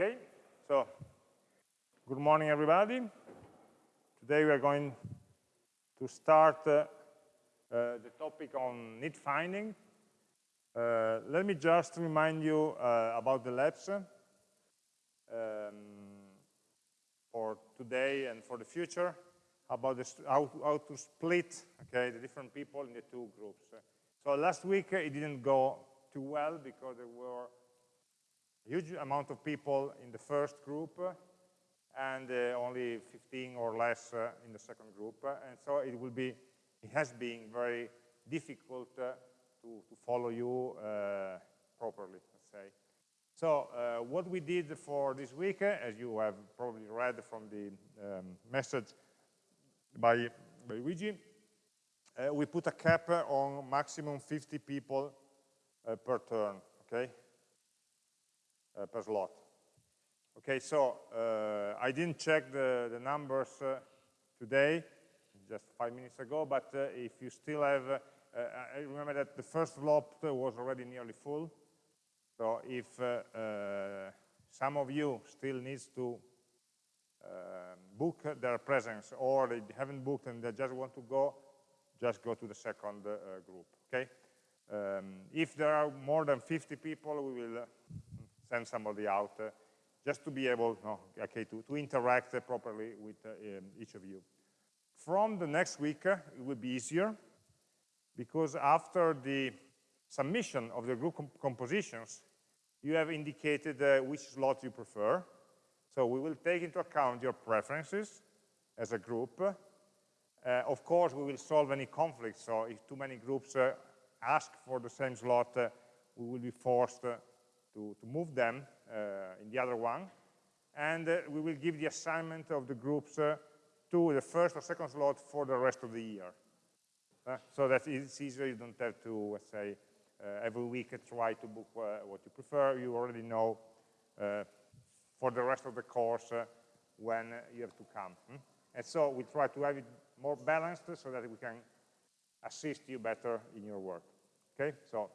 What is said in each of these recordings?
Okay, so good morning, everybody. Today we are going to start uh, uh, the topic on need finding. Uh, let me just remind you uh, about the labs um, for today and for the future, about how, how, to split okay, the different people in the two groups. So last week it didn't go too well because there were huge amount of people in the first group and uh, only 15 or less uh, in the second group. and so it will be, it has been very difficult uh, to, to, follow you uh, properly, let's say. So uh, what we did for this week, uh, as you have probably read from the um, message by, by Luigi, we put a cap on maximum 50 people per turn, okay? Uh, per slot. Okay, so uh, I didn't check the, the numbers uh, today, just five minutes ago, but if you still have, I remember that the first slot was already nearly full. So if some of you still needs to uh, book their presence or they haven't booked and they just want to go, just go to the second uh, group, okay? Um, if there are more than 50 people, we will send somebody out uh, just to be able no, okay, to, to interact uh, properly with uh, um, each of you. From the next week, it will be easier because after the submission of the group compositions, you have indicated uh, which slot you prefer. So we will take into account your preferences as a group. Uh, of course, we will solve any conflicts. So if too many groups uh, ask for the same slot, we will be forced to, to move them uh, in the other one. And uh, we will give the assignment of the groups uh, to the first or second slot for the rest of the year. so that it's easier, you don't have to, let's say, every week try to book what you prefer. You already know for the rest of the course when you have to come. Hmm? And so we try to have it more balanced so that we can assist you better in your work. Okay, so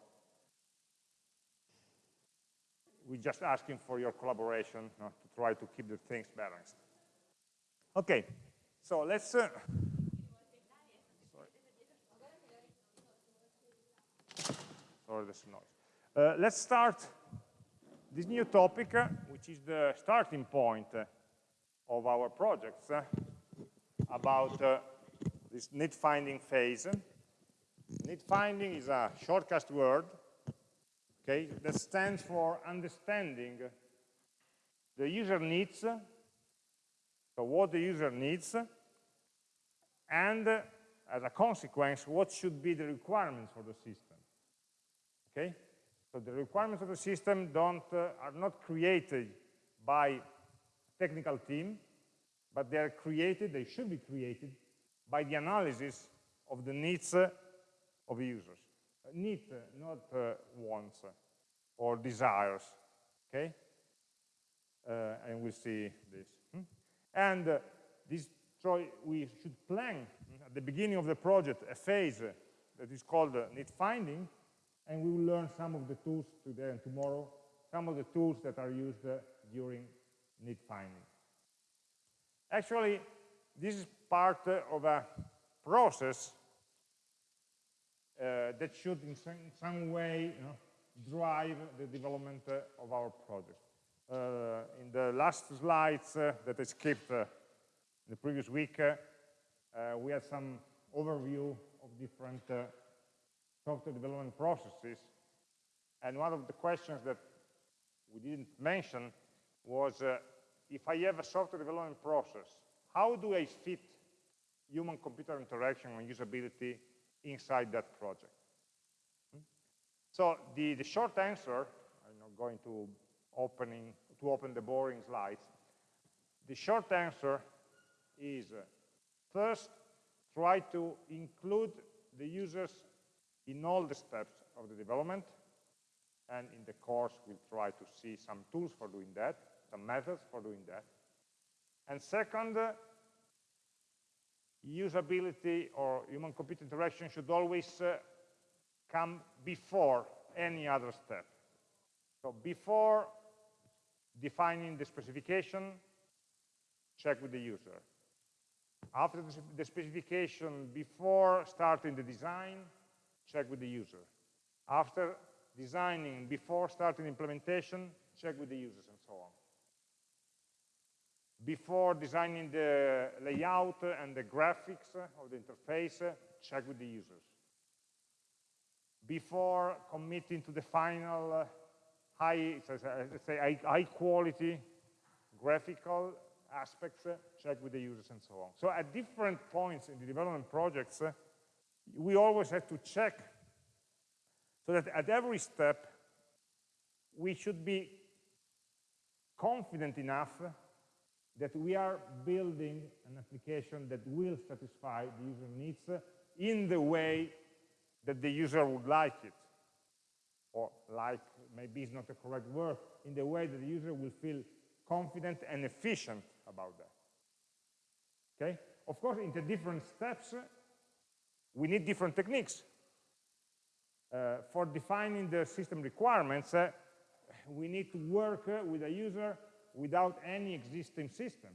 we're just asking for your collaboration to try to keep the things balanced. Okay, so let's... Uh, sorry, there's noise. Uh, let's start this new topic, uh, which is the starting point uh, of our projects, about this need finding phase. Need finding is a shortcut word okay, that stands for understanding the user needs, so what the user needs, and as a consequence, what should be the requirements for the system. Okay? So the requirements of the system don't, uh, are not created by technical team, but they are created, they should be created by the analysis of the needs of the users need, not uh, wants or desires, okay? Uh, and we'll see this. Hmm? And uh, this, we should plan at the beginning of the project a phase that is called need finding, and we will learn some of the tools today and tomorrow, some of the tools that are used during need finding. Actually, this is part of a process uh, that should in some, some way you know, drive the development uh, of our project. Uh, in the last slides that I skipped in the previous week, we had some overview of different software development processes. And one of the questions that we didn't mention was uh, if I have a software development process, how do I fit human-computer interaction and usability inside that project. Hmm? So the, the short answer, I'm not going to opening to open the boring slides. The short answer is uh, first try to include the users in all the steps of the development and in the course we'll try to see some tools for doing that, some methods for doing that. And second, uh, usability or human-computer interaction should always uh, come before any other step. So before defining the specification, check with the user. After the specification, before starting the design, check with the user. After designing, before starting implementation, check with the users and so on. Before designing the layout and the graphics of the interface, check with the users. Before committing to the final uh, high, let's say high quality graphical aspects, uh, check with the users and so on. So at different points in the development projects, uh, we always have to check so that at every step, we should be confident enough that we are building an application that will satisfy the user needs in the way that the user would like it. Or like, maybe is not the correct word, in the way that the user will feel confident and efficient about that. Okay? Of course, in the different steps, we need different techniques. Uh, for defining the system requirements, uh, we need to work uh, with a user without any existing system.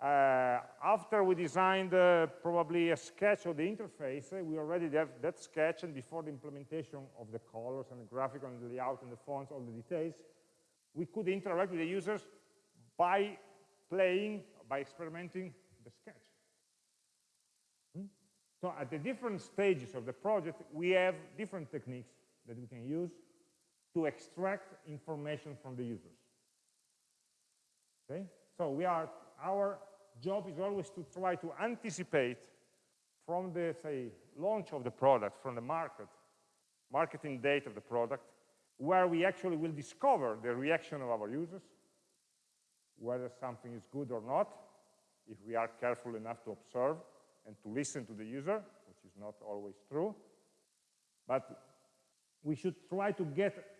Uh, after we designed uh, probably a sketch of the interface, uh, we already have that sketch, and before the implementation of the colors and the graphical and the layout and the fonts, all the details, we could interact with the users by playing, by experimenting the sketch. Hmm? So at the different stages of the project, we have different techniques that we can use to extract information from the users. Okay? So we are, our job is always to try to anticipate from the, say, launch of the product, from the market, marketing date of the product, where we actually will discover the reaction of our users, whether something is good or not, if we are careful enough to observe and to listen to the user, which is not always true. But we should try to get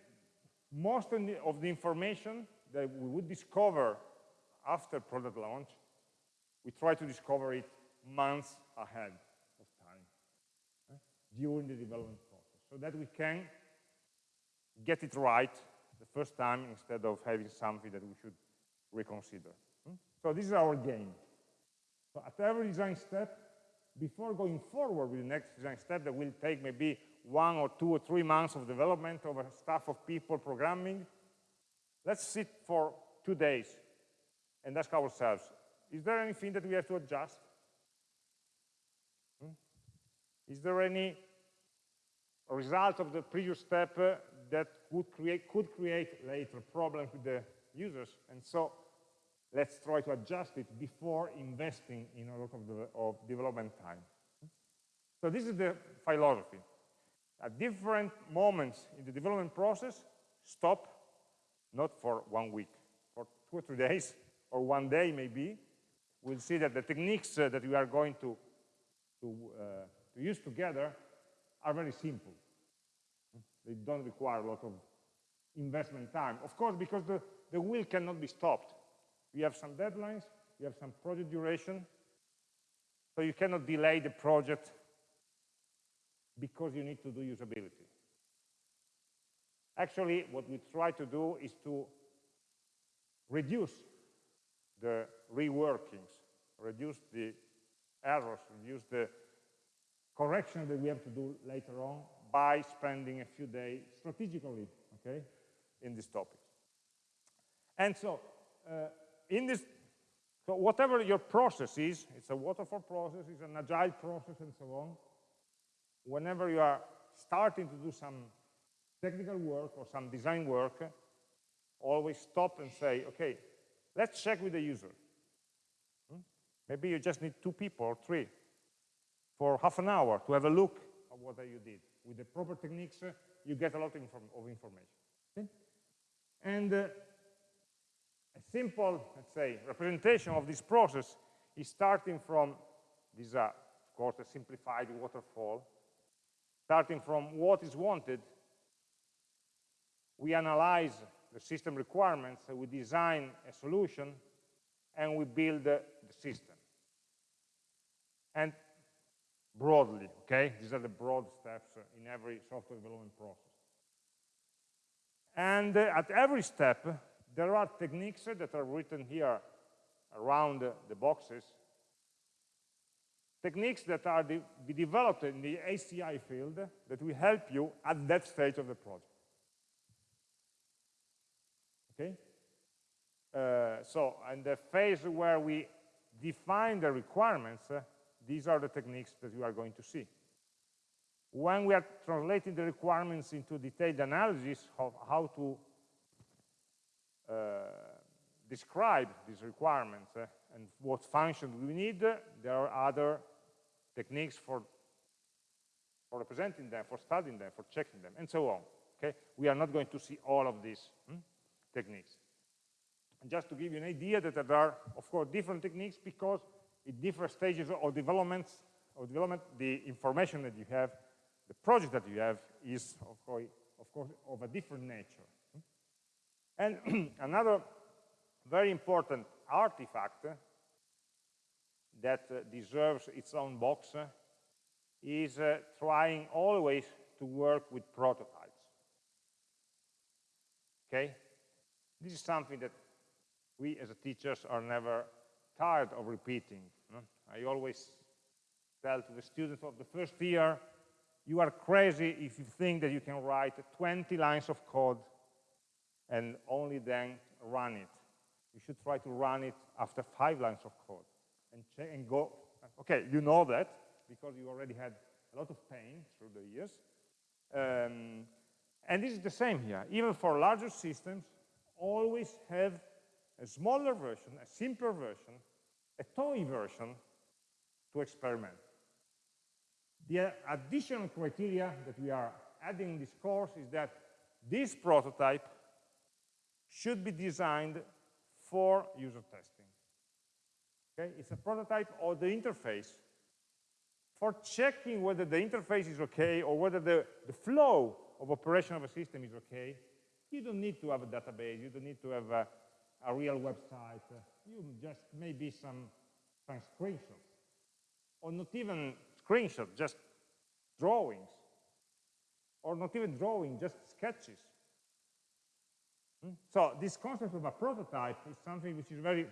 most of the, information that we would discover after product launch, we try to discover it months ahead of time during the development process so that we can get it right the first time instead of having something that we should reconsider. Hmm? So this is our game. So at every design step, before going forward with the next design step that will take maybe one or two or three months of development of a staff of people programming, let's sit for two days and ask ourselves, is there anything that we have to adjust? Hmm? Is there any result of the previous step uh, that could create, could create later problems with the users? And so let's try to adjust it before investing in a lot of, the, of development time. So this is the philosophy. At different moments in the development process, stop, not for one week, for two or three days, or one day maybe, we'll see that the techniques uh, that we are going to, to, uh, to use together are very simple. They don't require a lot of investment time. Of course, because the, the wheel cannot be stopped. We have some deadlines, we have some project duration, so you cannot delay the project because you need to do usability. Actually, what we try to do is to reduce the reworkings, reduce the errors, reduce the correction that we have to do later on by spending a few days strategically, okay, in this topic. And so, uh, in this, so whatever your process is, it's a waterfall process, it's an agile process, and so on, whenever you are starting to do some technical work or some design work, always stop and say, okay, let's check with the user. Hmm? Maybe you just need two people or three for half an hour to have a look at what you did. With the proper techniques, you get a lot of, inform of information. Okay? And uh, a simple, let's say, representation of this process is starting from, this uh, of course, a simplified waterfall, starting from what is wanted, we analyze the system requirements, we design a solution, and we build the system. And broadly, okay? These are the broad steps in every software development process. And uh, at every step, there are techniques that are written here around the boxes, techniques that are de be developed in the HCI field that will help you at that stage of the project. Okay? Uh, so, in the phase where we define the requirements, uh, these are the techniques that you are going to see. When we are translating the requirements into detailed analysis of how to describe these requirements uh, and what functions we need, there are other techniques for, for representing them, for studying them, for checking them, and so on. Okay? We are not going to see all of these hmm, techniques. And just to give you an idea that there are, of course, different techniques because in different stages of development, of development, the information that you have, the project that you have is, of course, of, course, of a different nature. And another very important artifact that deserves its own box is uh, trying always to work with prototypes. Okay? This is something that we as teachers are never tired of repeating. I always tell to the students of the first year, you are crazy if you think that you can write 20 lines of code and only then run it. You should try to run it after five lines of code and, and go, okay, you know that because you already had a lot of pain through the years. Um, and this is the same here. Even for larger systems, always have a smaller version, a simpler version, a toy version to experiment. The additional criteria that we are adding in this course is that this prototype should be designed for user testing. Okay? It's a prototype of the interface for checking whether the interface is okay or whether the, the flow of operation of a system is okay. You don't need to have a database. You don't need to have a, a real website. You just maybe some, some screenshots. Or not even screenshots, just drawings. Or not even drawing, just sketches. So this concept of a prototype is something which is very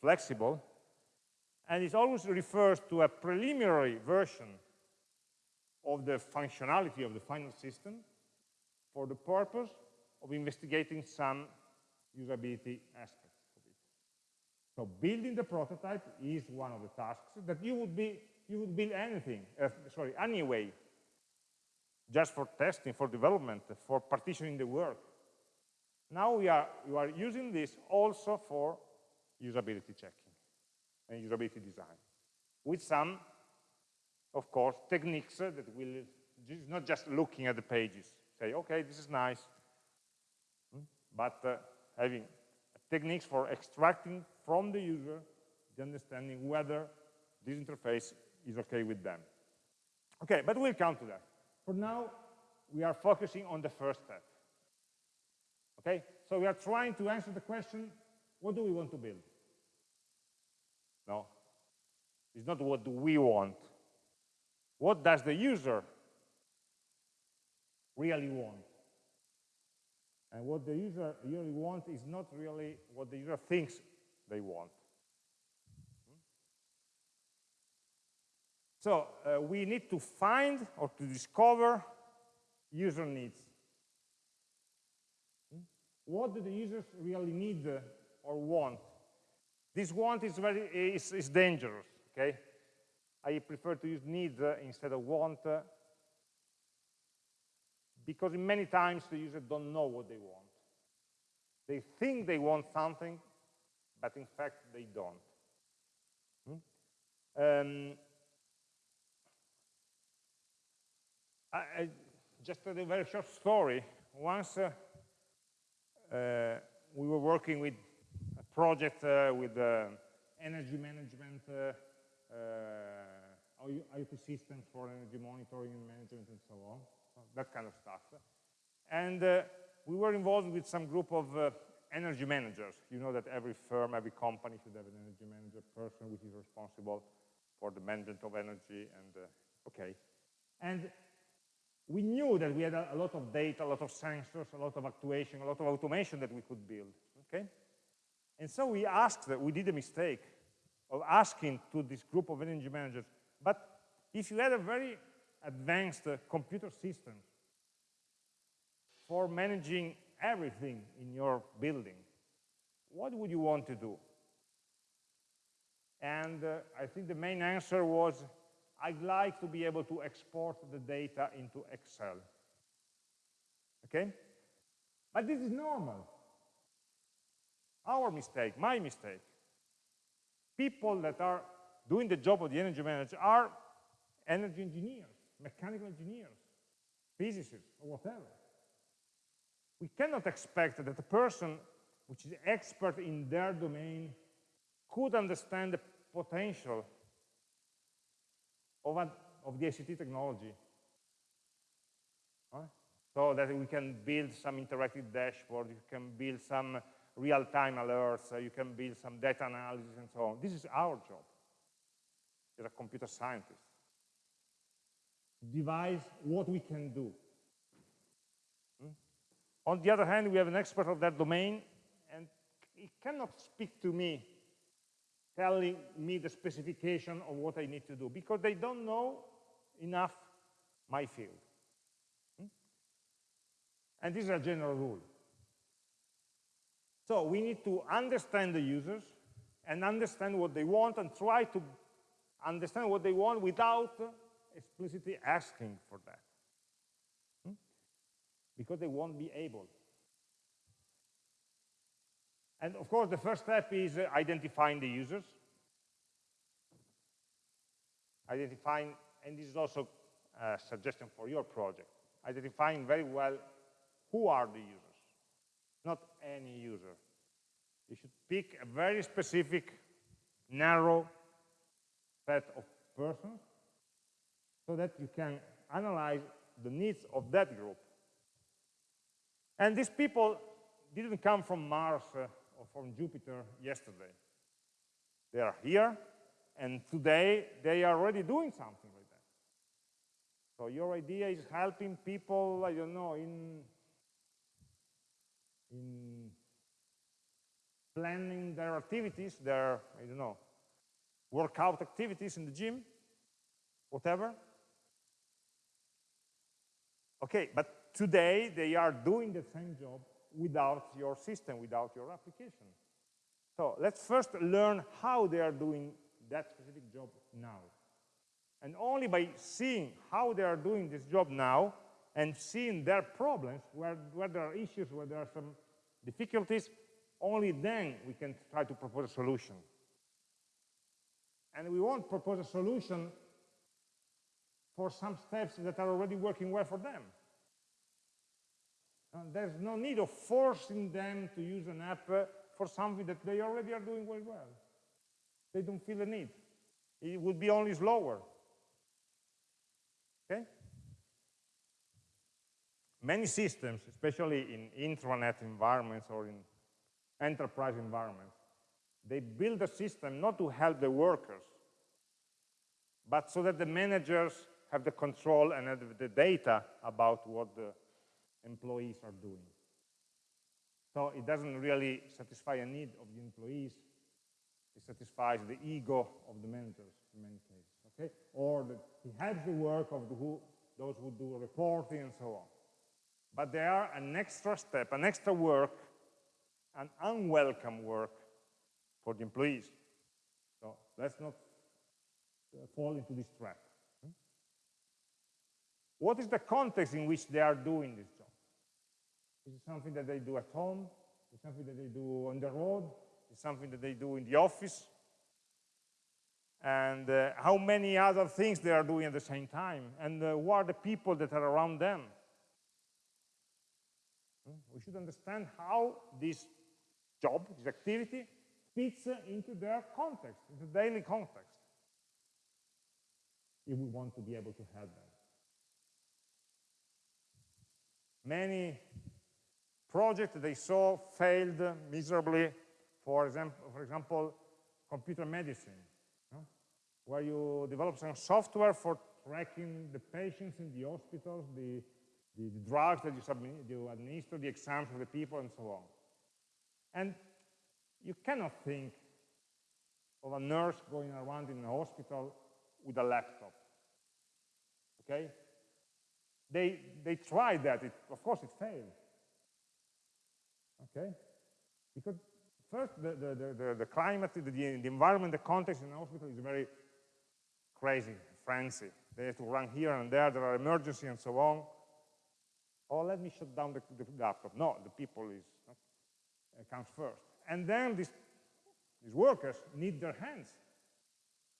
flexible, and it always refers to a preliminary version of the functionality of the final system for the purpose of investigating some usability aspects of it. So building the prototype is one of the tasks that you would be you would build anything, uh, sorry, anyway, just for testing, for development, for partitioning the work. Now we are, are using this also for usability checking and usability design with some, of course, techniques that will, not just looking at the pages, say, okay, this is nice, hmm, but uh, having techniques for extracting from the user the understanding whether this interface is okay with them. Okay, but we'll come to that. For now, we are focusing on the first step. Okay, so we are trying to answer the question, what do we want to build? No, it's not what do we want. What does the user really want? And what the user really wants is not really what the user thinks they want. So uh, we need to find or to discover user needs. What do the users really need uh, or want? This want is very is, is dangerous. Okay, I prefer to use need uh, instead of want uh, because many times the users don't know what they want. They think they want something, but in fact they don't. Hmm? Um, I, I, just a very short story. Once uh, we were working with a project uh, with energy management, IoT systems for energy monitoring and management and so on, that kind of stuff. And we were involved with some group of uh, energy managers. You know that every firm, every company should have an energy manager person which is responsible for the management of energy and, uh, okay. And we knew that we had a, a lot of data, a lot of sensors, a lot of actuation, a lot of automation that we could build, okay? And so we asked, we did a mistake of asking to this group of energy managers, but if you had a very advanced uh, computer system for managing everything in your building, what would you want to do? And uh, I think the main answer was, I'd like to be able to export the data into Excel. Okay? But this is normal. Our mistake, my mistake. People that are doing the job of the energy manager are energy engineers, mechanical engineers, physicists, or whatever. We cannot expect that a person which is expert in their domain could understand the potential of, of the ICT technology. Right? So that we can build some interactive dashboard, you can build some real-time alerts, uh, you can build some data analysis and so on. This is our job as a computer scientist. Devise what we can do. Hmm? On the other hand, we have an expert of that domain, and he cannot speak to me telling me the specification of what I need to do because they don't know enough my field. Hmm? And this is a general rule. So we need to understand the users and understand what they want and try to understand what they want without explicitly asking for that. Hmm? Because they won't be able. And of course, the first step is uh, identifying the users. Identifying, and this is also a suggestion for your project, identifying very well who are the users, not any user. You should pick a very specific, narrow set of persons so that you can analyze the needs of that group. And these people didn't come from Mars uh, from Jupiter yesterday. They are here, and today they are already doing something like that. So your idea is helping people, I don't know, in, in planning their activities, their, I don't know, workout activities in the gym, whatever. Okay, but today they are doing the same job without your system, without your application. So let's first learn how they are doing that specific job now. And only by seeing how they are doing this job now and seeing their problems, where, where there are issues, where there are some difficulties, only then we can try to propose a solution. And we won't propose a solution for some steps that are already working well for them. There's no need of forcing them to use an app uh, for something that they already are doing very well. They don't feel the need. It would be only slower. Okay? Many systems, especially in intranet environments or in enterprise environments, they build a system not to help the workers, but so that the managers have the control and have the data about what the employees are doing. So it doesn't really satisfy a need of the employees, it satisfies the ego of the managers in many cases, okay? Or the, he the work of the who, those who do reporting and so on. But they are an extra step, an extra work, an unwelcome work for the employees. So let's not uh, fall into this trap. Hmm? What is the context in which they are doing this job? Is it something that they do at home? Is it something that they do on the road? Is it something that they do in the office? And uh, how many other things they are doing at the same time? And uh, who are the people that are around them? Hmm? We should understand how this job, this activity, fits into their context, into daily context, if we want to be able to help them. Many projects they saw failed miserably, for example, for example computer medicine, where you develop some software for tracking the patients in the hospitals, the, the, the drugs that you, submit, you administer, the exams of the people, and so on. And you cannot think of a nurse going around in a hospital with a laptop. Okay? They, they tried that. It, of course, it failed. Okay? Because first, the, the, the, the climate, the, the environment, the context in the hospital is very crazy, frenzy. They have to run here and there, there are emergencies and so on. Oh, let me shut down the, the laptop. No, the people is, uh, comes first. And then these, these workers need their hands.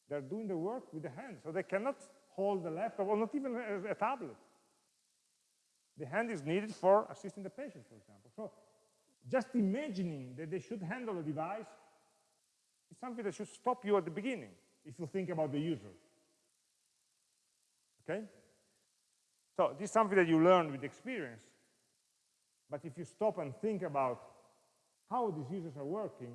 They're doing the work with the hands, so they cannot hold the laptop, or not even a, a tablet. The hand is needed for assisting the patient, for example. So just imagining that they should handle a device is something that should stop you at the beginning if you think about the user. Okay? So this is something that you learn with experience. But if you stop and think about how these users are working,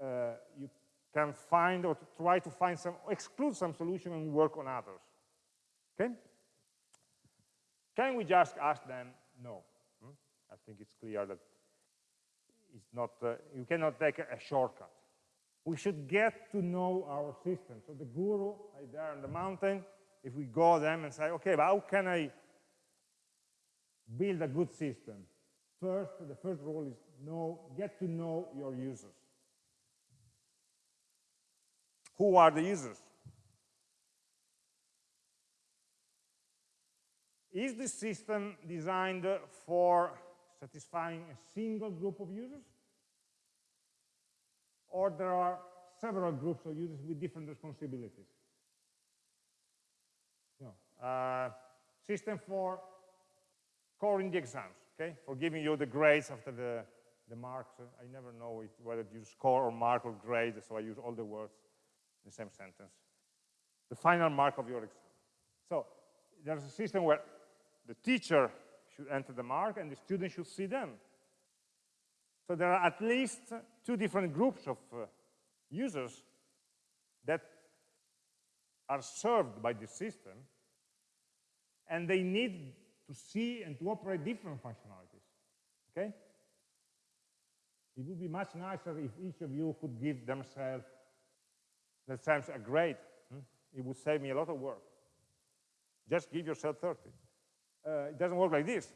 uh, you can find or try to find some, exclude some solution and work on others. Okay? Can we just ask them? No. Think it's clear that it's not, uh, you cannot take a, a shortcut. We should get to know our system. So the guru right there on the mountain, if we go them and say, okay, but how can I build a good system? First, the first rule is know, get to know your users. Who are the users? Is the system designed for satisfying a single group of users? Or there are several groups of users with different responsibilities? No. Uh, system for scoring the exams, okay? For giving you the grades after the, the marks. I never know it, whether you score or mark or grade, so I use all the words in the same sentence. The final mark of your exam. So there's a system where the teacher should enter the mark and the student should see them. So there are at least two different groups of uh, users that are served by this system and they need to see and to operate different functionalities, okay? It would be much nicer if each of you could give themselves, themselves a grade. Hmm? It would save me a lot of work. Just give yourself 30 uh, it doesn't work like this.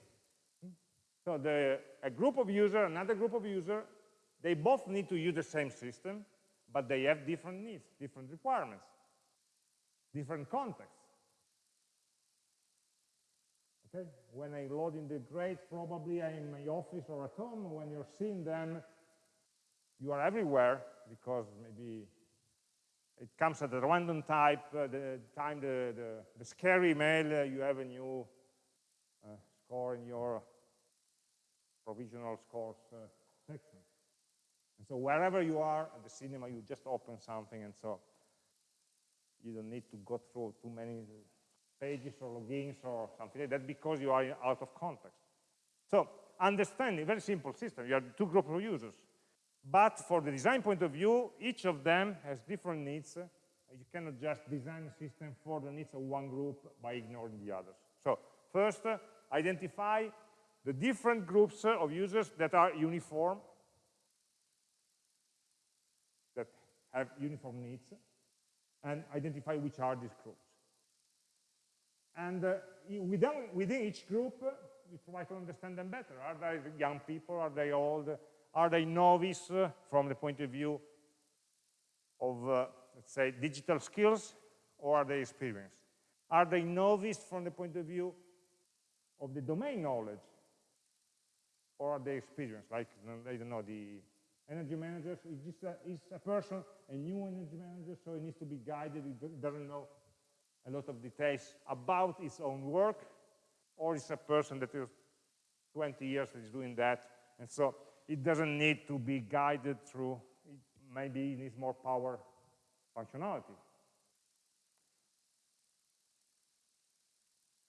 So the, a group of user, another group of user, they both need to use the same system, but they have different needs, different requirements, different contexts. Okay? When I load in the grades, probably I'm in my office or at home. When you're seeing them, you are everywhere because maybe it comes at a random type, uh, the time the, the, the scary email, uh, you have a new uh, score in your provisional scores uh, section. And so wherever you are at the cinema, you just open something, and so you don't need to go through too many pages or logins or something like that because you are out of context. So understanding, very simple system. You have two groups of users. But for the design point of view, each of them has different needs. You cannot just design a system for the needs of one group by ignoring the others. So first, identify the different groups of users that are uniform, that have uniform needs, and identify which are these groups. And uh, within, within each group, uh, you try to understand them better. Are they young people? Are they old? Are they novice uh, from the point of view of, uh, let's say, digital skills, or are they experienced? Are they novice from the point of view of the domain knowledge or the experience, like, I don't know, the energy manager is just a, is a person, a new energy manager, so he needs to be guided, he doesn't know a lot of details about his own work, or it's a person that is 20 years that is doing that, and so it doesn't need to be guided through, maybe it needs more power functionality.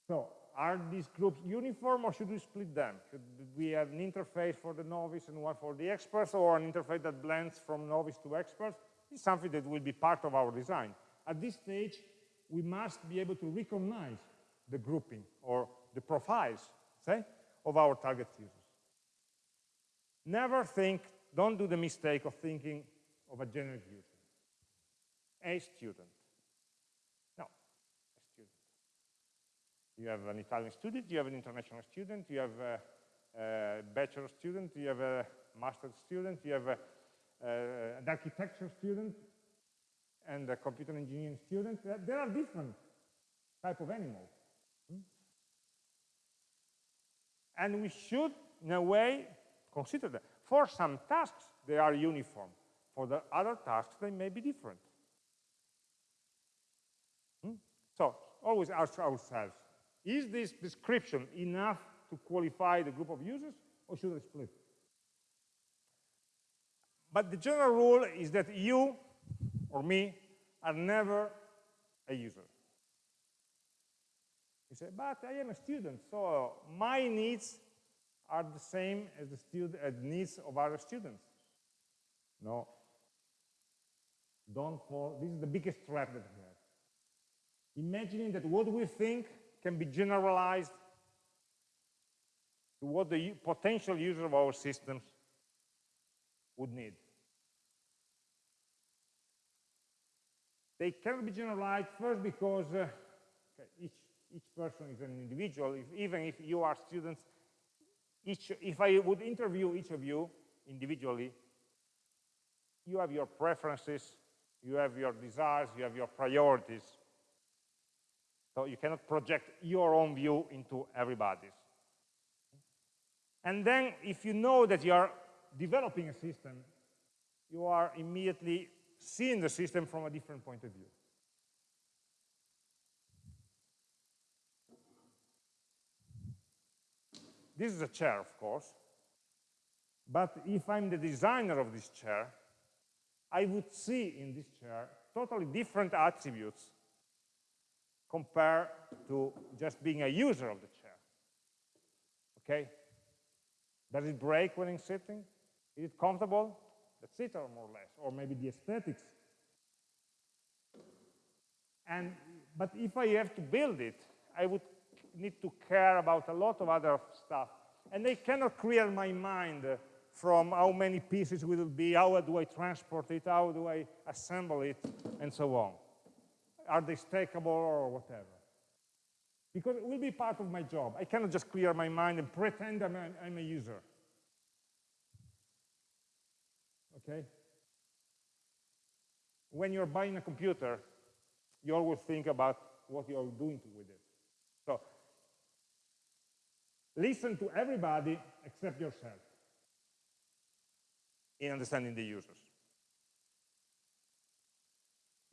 So are these groups uniform or should we split them? Should we have an interface for the novice and one for the experts or an interface that blends from novice to experts? It's something that will be part of our design. At this stage, we must be able to recognize the grouping or the profiles, say, of our target users. Never think, don't do the mistake of thinking of a generic user. A student. No, a student. You have an Italian student, you have an international student, you have a, a bachelor student, you have a master student, you have a, an architecture student, and a computer engineering student. There are different type of animals. Hmm? And we should, in a way, consider that. For some tasks, they are uniform. For the other tasks, they may be different. Hmm? So, always ask ourselves, is this description enough to qualify the group of users, or should I split? But the general rule is that you or me are never a user. You say, but I am a student, so my needs are the same as the student, uh, as needs of other students. No. Don't fall. This is the biggest trap that we have. Imagining that what we think can be generalized to what the potential user of our systems would need. They cannot be generalized first because uh, each, each person is an individual. If, even if you are students, each, if I would interview each of you individually, you have your preferences, you have your desires, you have your priorities. So you cannot project your own view into everybody's. And then if you know that you are developing a system, you are immediately seeing the system from a different point of view. This is a chair, of course. But if I'm the designer of this chair, I would see in this chair totally different attributes compared to just being a user of the chair. Okay? Does it break when I'm sitting? Is it comfortable? That's it, or more or less. Or maybe the aesthetics. And, but if I have to build it, I would need to care about a lot of other stuff. And I cannot clear my mind from how many pieces will it be, how do I transport it, how do I assemble it, and so on. Are they stackable or whatever? Because it will be part of my job. I cannot just clear my mind and pretend I'm a, I'm a user. Okay? When you're buying a computer, you always think about what you're doing with it. So listen to everybody except yourself in understanding the users.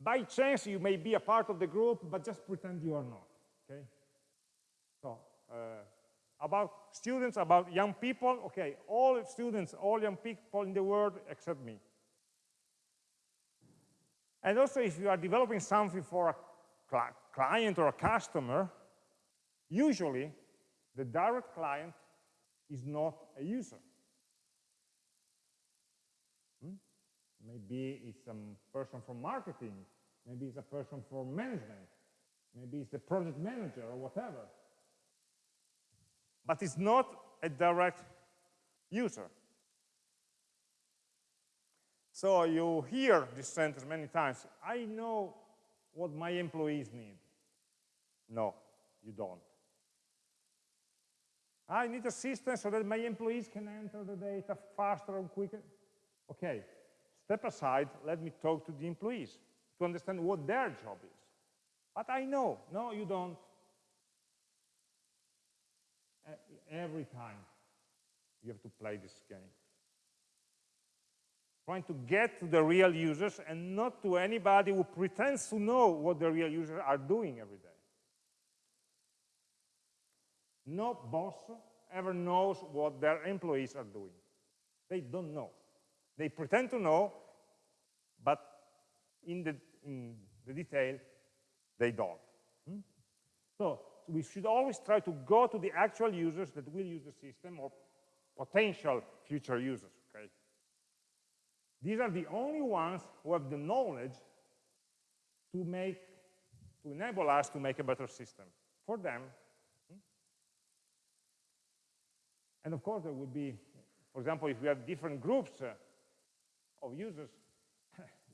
By chance, you may be a part of the group, but just pretend you are not, okay? So, uh, about students, about young people, okay, all students, all young people in the world except me. And also, if you are developing something for a client or a customer, usually the direct client is not a user. Hmm? Maybe it's a person from marketing, maybe it's a person for management, maybe it's the project manager or whatever. But it's not a direct user. So you hear this sentence many times, I know what my employees need. No, you don't. I need a system so that my employees can enter the data faster and quicker. Okay, step aside, let me talk to the employees to understand what their job is. But I know, no, you don't. Every time you have to play this game trying to get to the real users and not to anybody who pretends to know what the real users are doing every day. No boss ever knows what their employees are doing. They don't know. They pretend to know, but in the, in the detail, they don't. Hmm? So we should always try to go to the actual users that will use the system or potential future users. Okay? These are the only ones who have the knowledge to make to enable us to make a better system for them. Hmm? And of course, there would be, for example, if we have different groups uh, of users,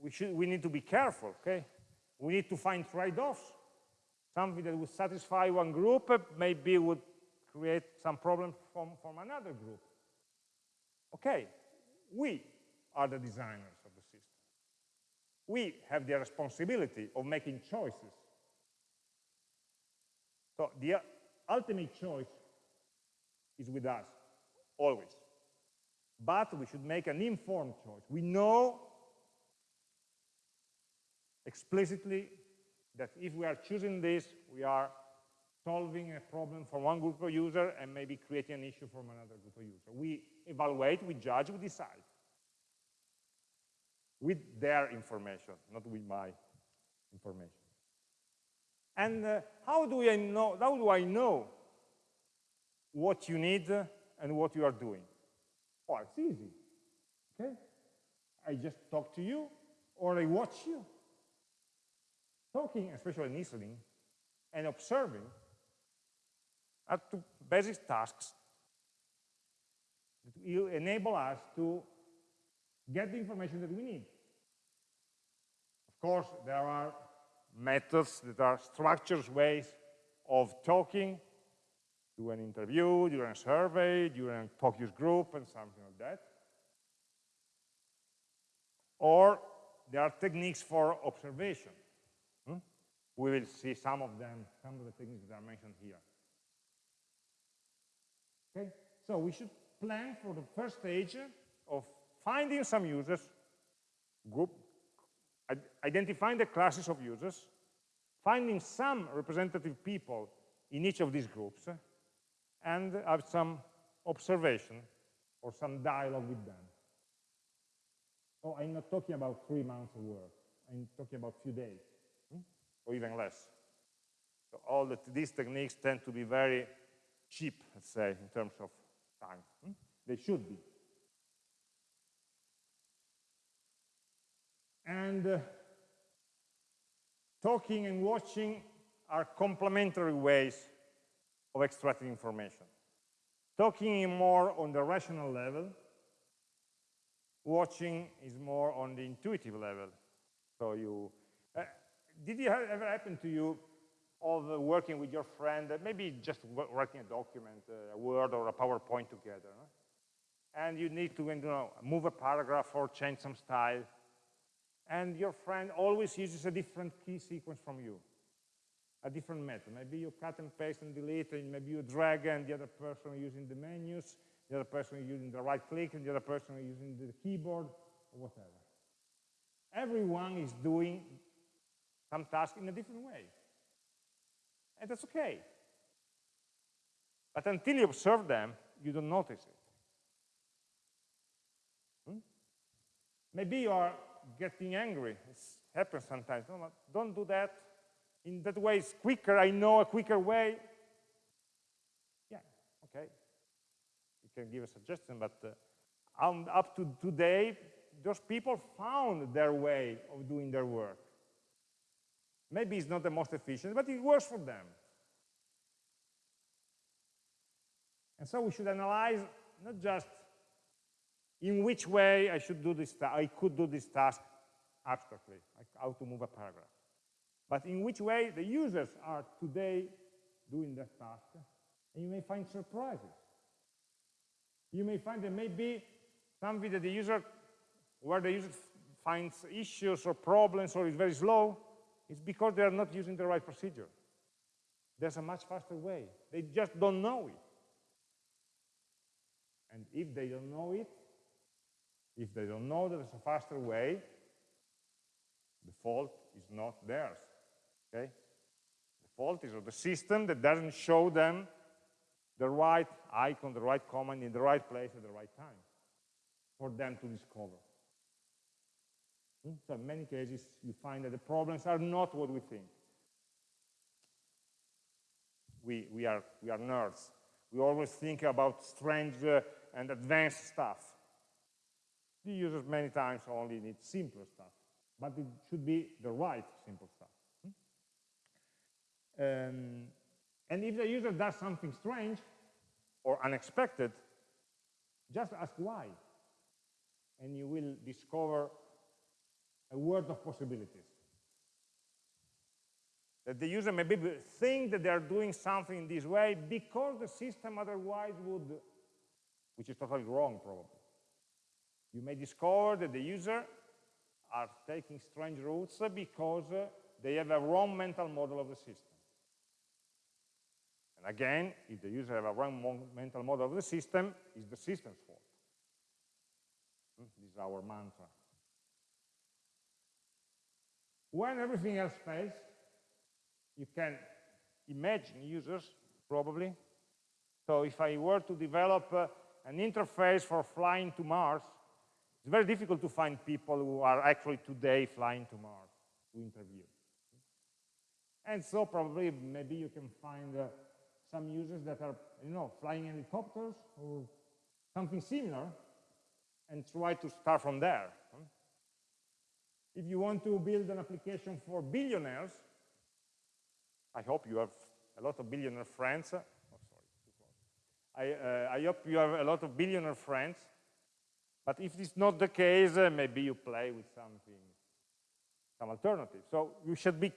we, should, we need to be careful, okay? We need to find trade-offs. Something that would satisfy one group uh, maybe would create some problems from, from another group. Okay, we are the designers of the system. We have the responsibility of making choices. So the ultimate choice is with us, always. But we should make an informed choice. We know explicitly that if we are choosing this, we are solving a problem for one group of users and maybe creating an issue from another group of users. We evaluate, we judge, we decide. With their information, not with my information. And uh, how do I know, how do I know what you need and what you are doing? Oh, it's easy, okay? I just talk to you or I watch you. Talking, especially listening, and observing are two basic tasks that will enable us to get the information that we need. Of course, there are methods that are structured ways of talking, do an interview, do a survey, do a focus group, and something like that. Or there are techniques for observation. We will see some of them, some of the things that are mentioned here. Okay? So we should plan for the first stage of finding some users, group, identifying the classes of users, finding some representative people in each of these groups, and have some observation or some dialogue with them. Oh, I'm not talking about three months of work. I'm talking about a few days? Or even less. So all the, these techniques tend to be very cheap, let's say, in terms of time. Hmm? They should be. And uh, talking and watching are complementary ways of extracting information. Talking more on the rational level, watching is more on the intuitive level. So you, uh, did it ever happen to you of uh, working with your friend, uh, maybe just writing a document, uh, a Word or a PowerPoint together. And you need to you know, move a paragraph or change some style. And your friend always uses a different key sequence from you, a different method. Maybe you cut and paste and delete, and maybe you drag and the other person using the menus, the other person using the right click, and the other person using the keyboard, or whatever. Everyone is doing some task in a different way and that's okay. But until you observe them, you don't notice it. Hmm? Maybe you are getting angry. It happens sometimes. No, don't do that. In that way, it's quicker. I know a quicker way. Yeah, okay. You can give a suggestion, but uh, up to today, those people found their way of doing their work. Maybe it's not the most efficient, but it works for them. And so we should analyze not just in which way I should do this, I could do this task abstractly, like how to move a paragraph, but in which way the users are today doing that task, and you may find surprises. You may find there may be something that the user, where the user finds issues or problems or is very slow, it's because they are not using the right procedure. There's a much faster way. They just don't know it. And if they don't know it, if they don't know that there's a faster way, the fault is not theirs, okay? The fault is of the system that doesn't show them the right icon, the right command in the right place at the right time for them to discover. Hmm? So in many cases, you find that the problems are not what we think. We, we, are, we are nerds. We always think about strange uh, and advanced stuff. The users many times only need simpler stuff, but it should be the right simple stuff. Hmm? Um, and if the user does something strange or unexpected, just ask why. And you will discover a world of possibilities. That the user may think that they are doing something in this way because the system otherwise would, which is totally wrong probably. You may discover that the user are taking strange routes because they have a wrong mental model of the system. And again, if the user have a wrong mental model of the system, it's the system's fault. Hmm, this is our mantra. When everything else fails, you can imagine users, probably. So if I were to develop uh, an interface for flying to Mars, it's very difficult to find people who are actually today flying to Mars to interview. And so probably maybe you can find uh, some users that are, you know, flying helicopters or something similar and try to start from there. If you want to build an application for billionaires, I hope you have a lot of billionaire friends. Oh, sorry, I, uh, I hope you have a lot of billionaire friends. But if it's not the case, uh, maybe you play with something, some alternative. So you should be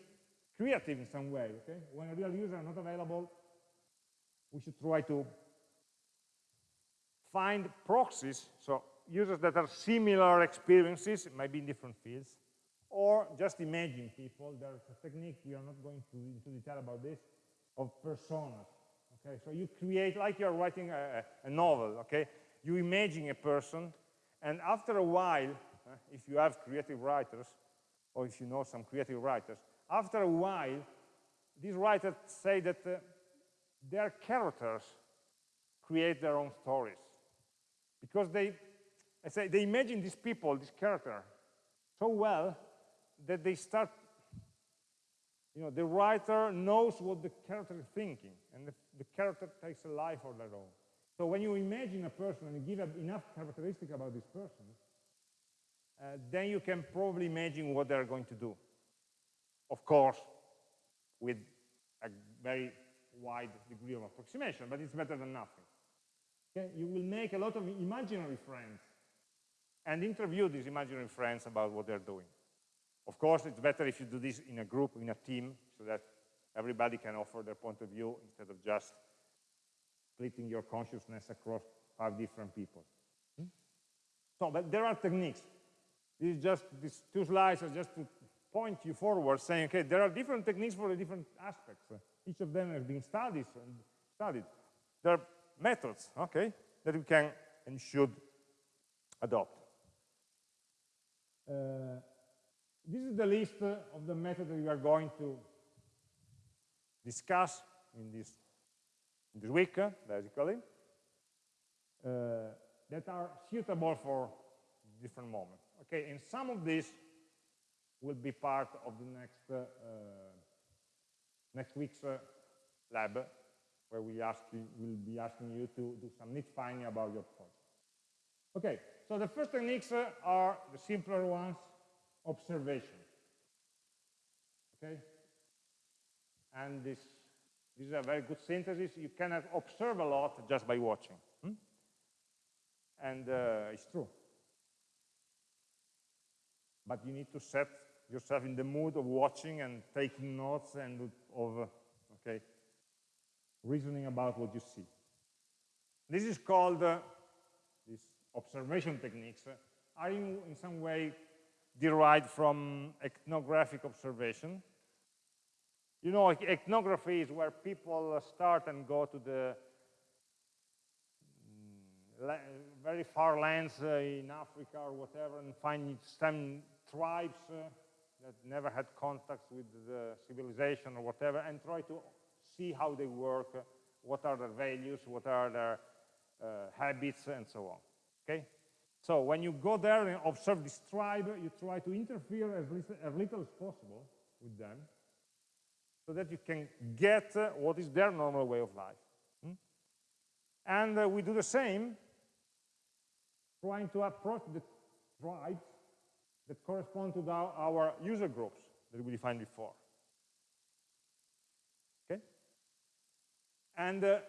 creative in some way, okay? When a real user is not available, we should try to find proxies, so users that are similar experiences, maybe in different fields, or just imagine people. There's a technique, we are not going to into detail about this, of personas. Okay, so you create, like you're writing a, a novel, okay? You imagine a person, and after a while, uh, if you have creative writers, or if you know some creative writers, after a while, these writers say that uh, their characters create their own stories. Because they, I say, they imagine these people, this character, so well that they start, you know, the writer knows what the character is thinking, and the, the character takes a life of their own. So when you imagine a person and give enough characteristics about this person, uh, then you can probably imagine what they're going to do. Of course, with a very wide degree of approximation, but it's better than nothing. Okay? You will make a lot of imaginary friends and interview these imaginary friends about what they're doing. Of course, it's better if you do this in a group, in a team, so that everybody can offer their point of view instead of just splitting your consciousness across five different people. Hmm? So, but there are techniques. This is just, these two slides are just to point you forward, saying, okay, there are different techniques for the different aspects. Each of them has been studied. and studied. There are methods, okay, that we can and should adopt. Uh, this is the list of the methods that we are going to discuss in this, in this week, basically, uh, that are suitable for different moments. Okay, and some of these will be part of the next uh, next week's uh, lab, where we ask you, we'll be asking you to do some need finding about your project. Okay, so the first techniques uh, are the simpler ones, observation. Okay, and this, this is a very good synthesis. You cannot observe a lot just by watching. Hmm? And uh, it's true. But you need to set yourself in the mood of watching and taking notes and of, okay, reasoning about what you see. This is called, uh, these observation techniques uh, are in, in some way derived from ethnographic observation. You know, ethnography is where people start and go to the mm, very far lands uh, in Africa or whatever and find some tribes uh, that never had contacts with the civilization or whatever and try to see how they work, what are their values, what are their uh, habits, and so on. Okay? So when you go there and observe this tribe, you try to interfere as little as, little as possible with them so that you can get uh, what is their normal way of life. Hmm? And uh, we do the same, trying to approach the tribes that correspond to the, our user groups that we defined before. Okay? And uh,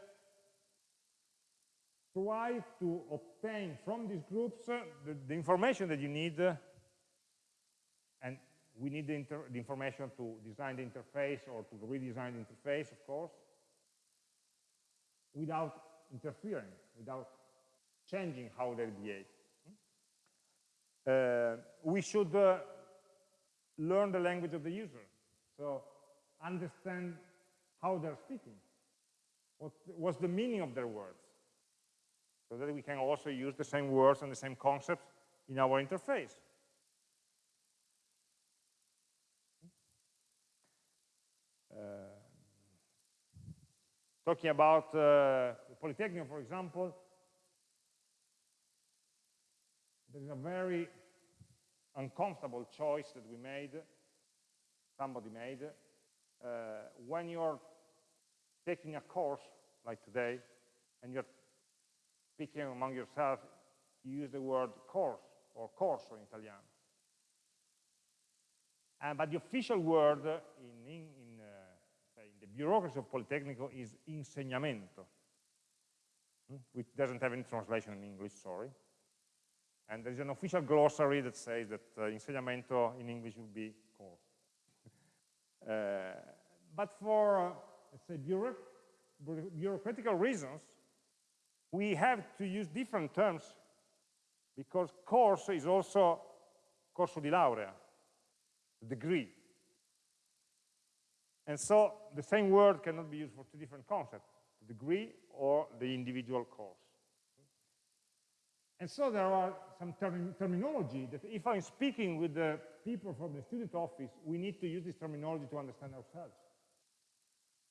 try to obtain from these groups uh, the, the, information that you need, uh, and we need the, the, information to design the interface or to redesign the interface, of course, without interfering, without changing how they behave. Uh, we should uh, learn the language of the user. So understand how they're speaking. What, what's the meaning of their words? So that we can also use the same words and the same concepts in our interface. Uh, talking about uh, Polytechnic, for example, there is a very uncomfortable choice that we made, somebody made, uh, when you're taking a course like today, and you're speaking among yourself, you use the word course or corso in Italian. Uh, but the official word in, in, in, uh, in, the bureaucracy of Politecnico is insegnamento, hmm? which doesn't have any translation in English, sorry. And there's an official glossary that says that uh, insegnamento in English would be course. uh, but for, uh, let's say, bureauc bureaucratical reasons, we have to use different terms because course is also corso di laurea, degree. And so the same word cannot be used for two different concepts, degree or the individual course. And so there are some term terminology that if I'm speaking with the people from the student office, we need to use this terminology to understand ourselves.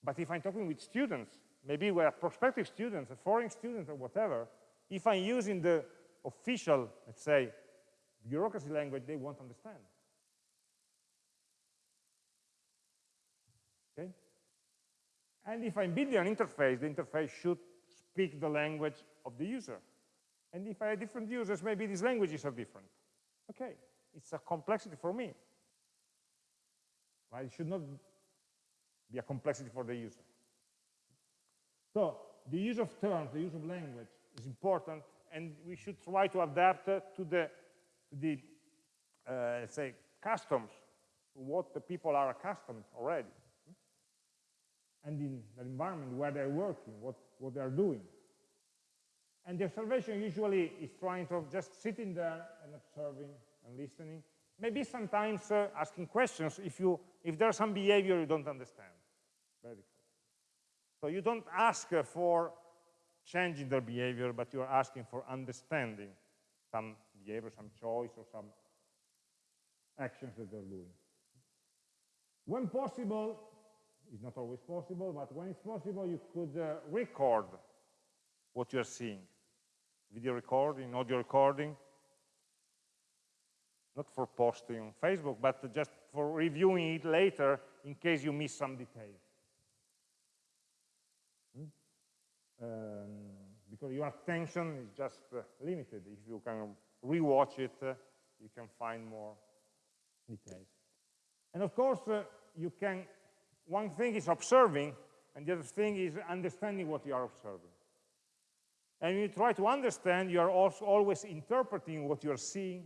But if I'm talking with students, maybe we're prospective students, a foreign student or whatever, if I'm using the official, let's say, bureaucracy language, they won't understand. Okay? And if I'm building an interface, the interface should speak the language of the user. And if I have different users, maybe these languages are different. Okay, it's a complexity for me. Right? It should not be a complexity for the user. So the use of terms, the use of language is important, and we should try to adapt uh, to the, the uh, say, customs, what the people are accustomed already, and in the environment where they're working, what, what they're doing. And the observation usually is trying to just sitting there and observing and listening. Maybe sometimes uh, asking questions if, you, if there's some behavior you don't understand. So you don't ask for changing their behavior, but you're asking for understanding some behavior, some choice, or some actions that they're doing. When possible, it's not always possible, but when it's possible, you could uh, record what you're seeing. Video recording, audio recording, not for posting on Facebook, but just for reviewing it later in case you miss some details. Hmm? Um, because your attention is just uh, limited. If you can rewatch it, uh, you can find more details. And of course, uh, you can, one thing is observing, and the other thing is understanding what you are observing. And when you try to understand, you are also always interpreting what you're seeing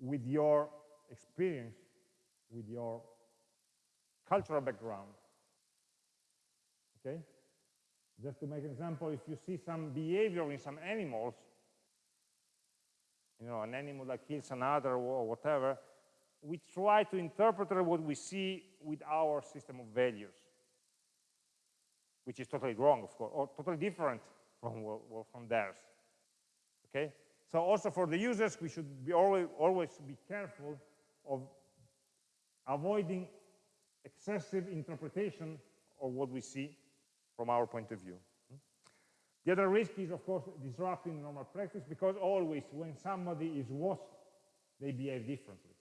with your experience, with your cultural background. Okay? Just to make an example, if you see some behavior in some animals, you know, an animal that kills another or whatever, we try to interpret what we see with our system of values, which is totally wrong, of course, or totally different from, from theirs. Okay? So also for the users, we should be always, always be careful of avoiding excessive interpretation of what we see from our point of view. The other risk is, of course, disrupting normal practice because always when somebody is watched, they behave differently.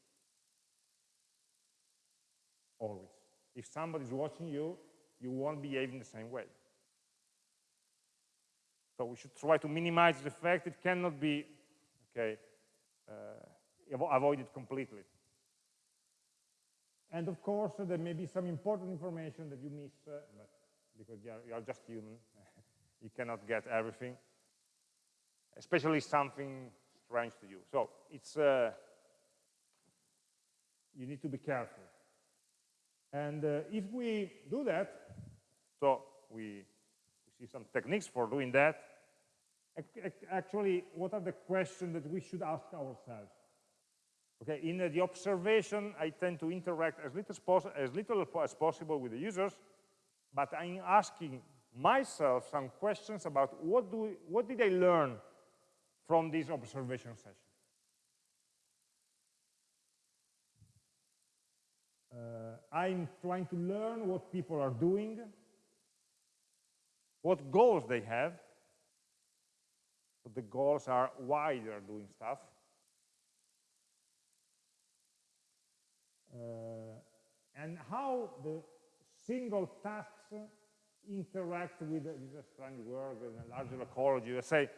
Always. If somebody is watching you, you won't behave in the same way. So we should try to minimize the effect. It cannot be okay, uh, avoided completely. And of course, there may be some important information that you miss, uh, because you are, you are just human. you cannot get everything, especially something strange to you. So it's uh, you need to be careful. And uh, if we do that, so we, we see some techniques for doing that. Actually, what are the questions that we should ask ourselves? Okay, in the observation, I tend to interact as little, as little as possible with the users, but I'm asking myself some questions about what, do, what did I learn from this observation session? Uh, I'm trying to learn what people are doing, what goals they have. So the goals are why they are doing stuff. Uh, and how the single tasks interact with, is a strange word a larger ecology, let's say,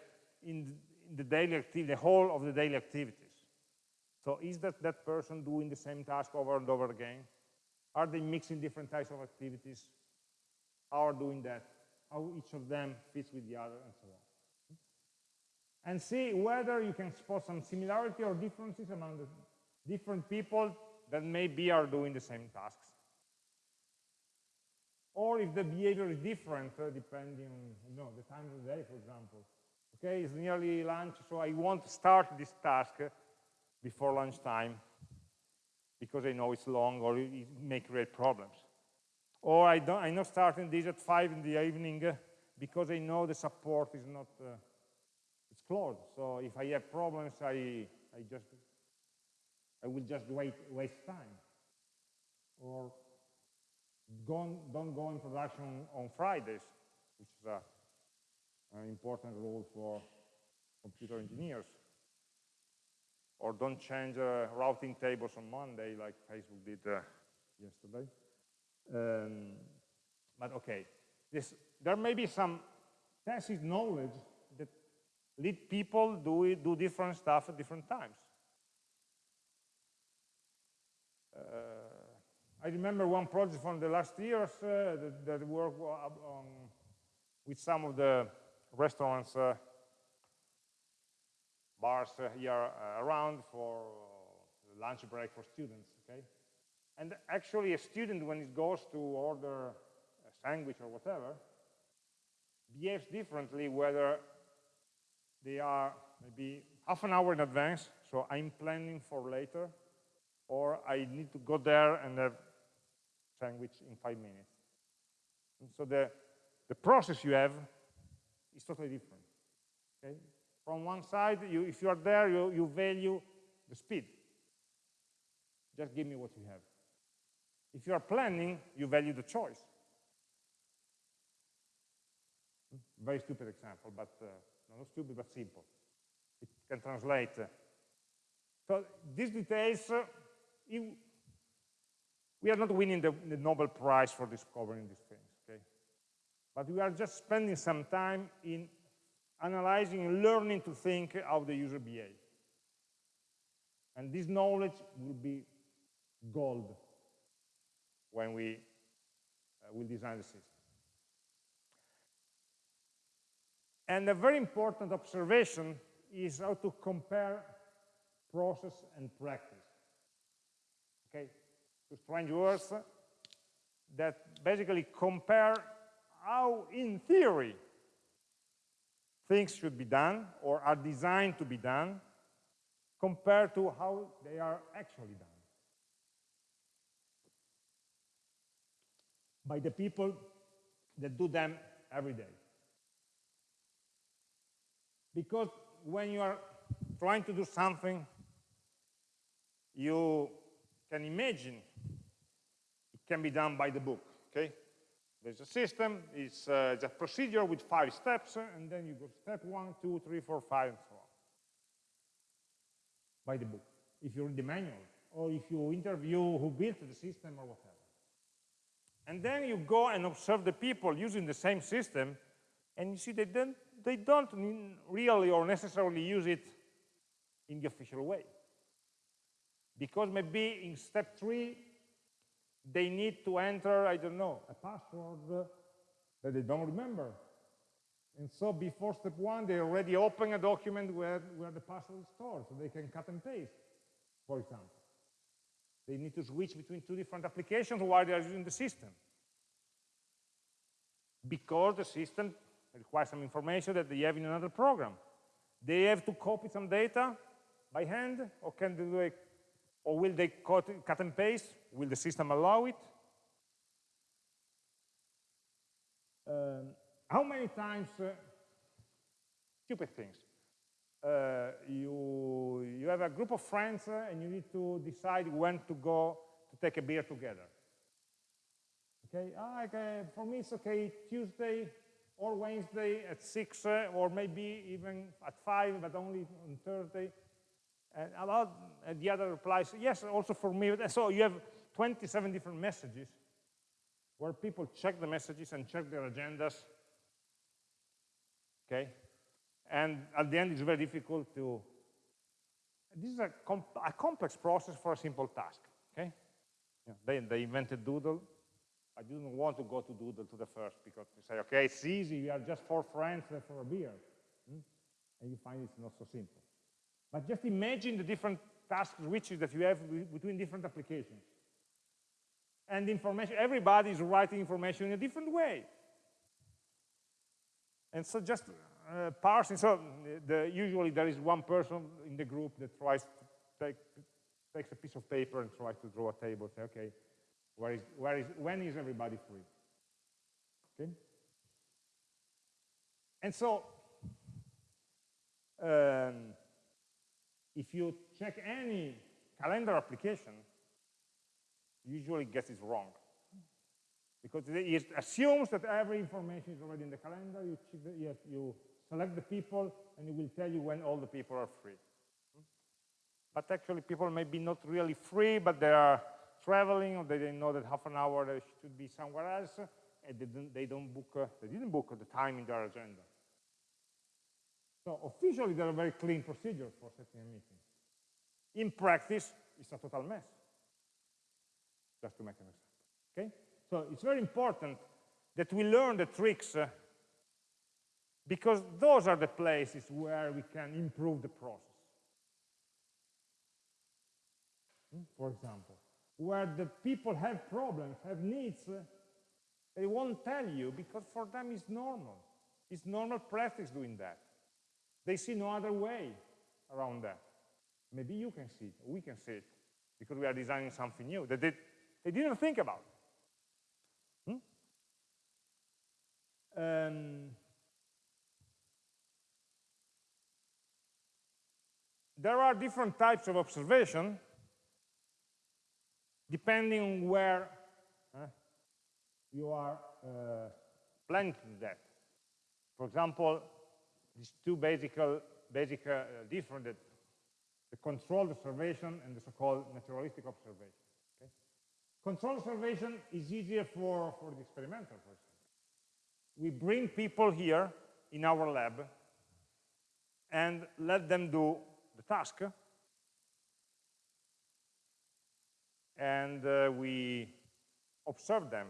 in, in the daily activity, the whole of the daily activities. So is that that person doing the same task over and over again? Are they mixing different types of activities? How are doing that? How each of them fits with the other, and so on. And see whether you can spot some similarity or differences among the different people that maybe are doing the same tasks. Or if the behavior is different, uh, depending on you know, the time of the day, for example. Okay, it's nearly lunch, so I won't start this task before lunchtime because I know it's long or it may create problems. Or I don't, I'm not starting this at 5 in the evening uh, because I know the support is not, uh, it's closed. So if I have problems, I, I just I will just wait, waste time. Or don't go in production on Fridays, which is a, an important rule for computer engineers. Or don't change uh, routing tables on Monday like Facebook did uh, yesterday. Um, but okay, this, there may be some tacit knowledge that lead people do, do different stuff at different times. Uh, I remember one project from the last years uh, that, that worked on, uh, um, with some of the restaurants, uh, bars uh, here uh, around for lunch break for students, okay? And actually a student, when it goes to order a sandwich or whatever, behaves differently whether they are maybe half an hour in advance, so I'm planning for later, or I need to go there and have sandwich in five minutes. And so the, the process you have is totally different. Okay? From one side, you, if you are there, you, you value the speed. Just give me what you have. If you are planning, you value the choice. Very stupid example, but uh, not stupid, but simple. It can translate. So these details uh, we are not winning the, the Nobel Prize for discovering these things, okay? But we are just spending some time in analyzing and learning to think how the user behaves. And this knowledge will be gold when we uh, will design the system. And a very important observation is how to compare process and practice okay, two strange words that basically compare how, in theory, things should be done or are designed to be done compared to how they are actually done by the people that do them every day. Because when you are trying to do something, you can imagine can be done by the book, okay? There's a system, it's, uh, it's a procedure with five steps, and then you go step one, two, three, four, five, and so on. By the book, if you read the manual, or if you interview who built the system or whatever. And then you go and observe the people using the same system, and you see they don't, they don't really or necessarily use it in the official way because maybe in step three, they need to enter, I don't know, a password that they don't remember. And so before step one, they already open a document where, where the password is stored, so they can cut and paste, for example. They need to switch between two different applications while they are using the system. Because the system requires some information that they have in another program. They have to copy some data by hand, or can they do it, or will they cut, and paste? Will the system allow it? Um, how many times, uh, stupid things, uh, you, you have a group of friends uh, and you need to decide when to go to take a beer together. Okay, ah, okay, for me it's okay, Tuesday or Wednesday at 6, uh, or maybe even at 5, but only on Thursday. And about and the other replies, yes, also for me. So you have 27 different messages where people check the messages and check their agendas. Okay? And at the end, it's very difficult to. This is a, a complex process for a simple task. Okay? Yeah, they, they invented Doodle. I didn't want to go to Doodle to the first because you say, okay, it's easy, we are just four friends for a beer. Hmm? And you find it's not so simple. But just imagine the different task switches that you have between different applications. And information, everybody is writing information in a different way. And so just uh, parsing, so the, usually there is one person in the group that tries to take, takes a piece of paper and tries to draw a table, say, okay, where is, where is, when is everybody free? Okay? And so, um, if you check any calendar application, usually gets it wrong. Because it assumes that every information is already in the calendar, you, the, you select the people, and it will tell you when all the people are free. But actually, people may be not really free, but they are traveling, or they didn't know that half an hour they should be somewhere else, and they, didn't, they don't book, uh, they didn't book the time in their agenda. So officially, there are very clean procedures for setting a meeting. In practice, it's a total mess, just to make an example. Okay? So it's very important that we learn the tricks uh, because those are the places where we can improve the process. Hmm? For example, where the people have problems, have needs, uh, they won't tell you because for them it's normal. It's normal practice doing that. They see no other way around that. Maybe you can see it, we can see it, because we are designing something new that they, they didn't think about. Hmm? Um, there are different types of observation depending on where you are uh, planting that. For example, these two basic, basic uh, different, the controlled observation and the so-called naturalistic observation. Okay? Controlled observation is easier for, for the experimental, example. We bring people here in our lab and let them do the task and uh, we observe them.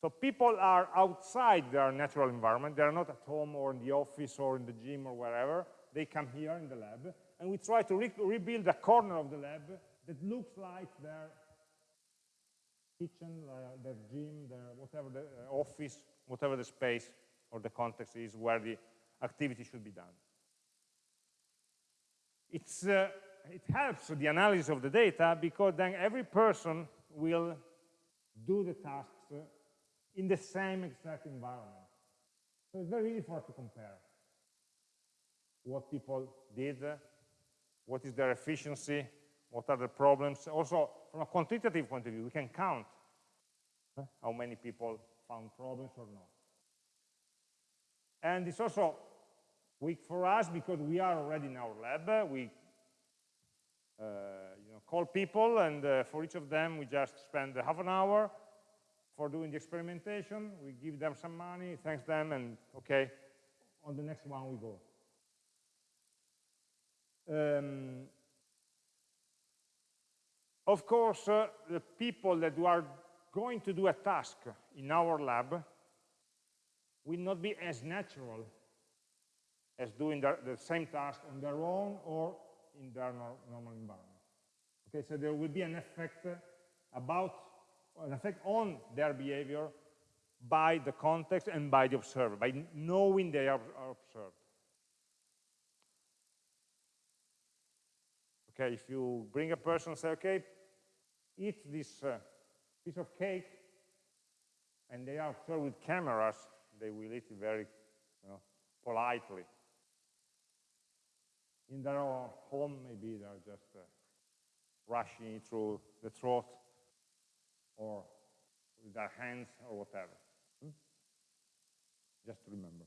So people are outside their natural environment. They are not at home or in the office or in the gym or wherever. They come here in the lab, and we try to re rebuild a corner of the lab that looks like their kitchen, uh, their gym, their whatever the uh, office, whatever the space or the context is where the activity should be done. It's uh, it helps the analysis of the data because then every person will do the tasks in the same exact environment. So it's very easy for us to compare what people did, what is their efficiency, what are the problems. Also, from a quantitative point of view, we can count how many people found problems or not. And it's also weak for us because we are already in our lab. We uh, you know, call people, and uh, for each of them, we just spend half an hour for doing the experimentation. We give them some money, thanks them, and okay, on the next one we go. Um, of course, uh, the people that are going to do a task in our lab will not be as natural as doing the, the same task on their own or in their normal environment. Okay, so there will be an effect about an effect on their behavior by the context and by the observer, by knowing they are, are observed. Okay, if you bring a person and say, okay, eat this uh, piece of cake, and they are observed with cameras, they will eat it very you know, politely. In their own home, maybe they're just uh, rushing through the throat or with their hands or whatever. Hmm? Just remember.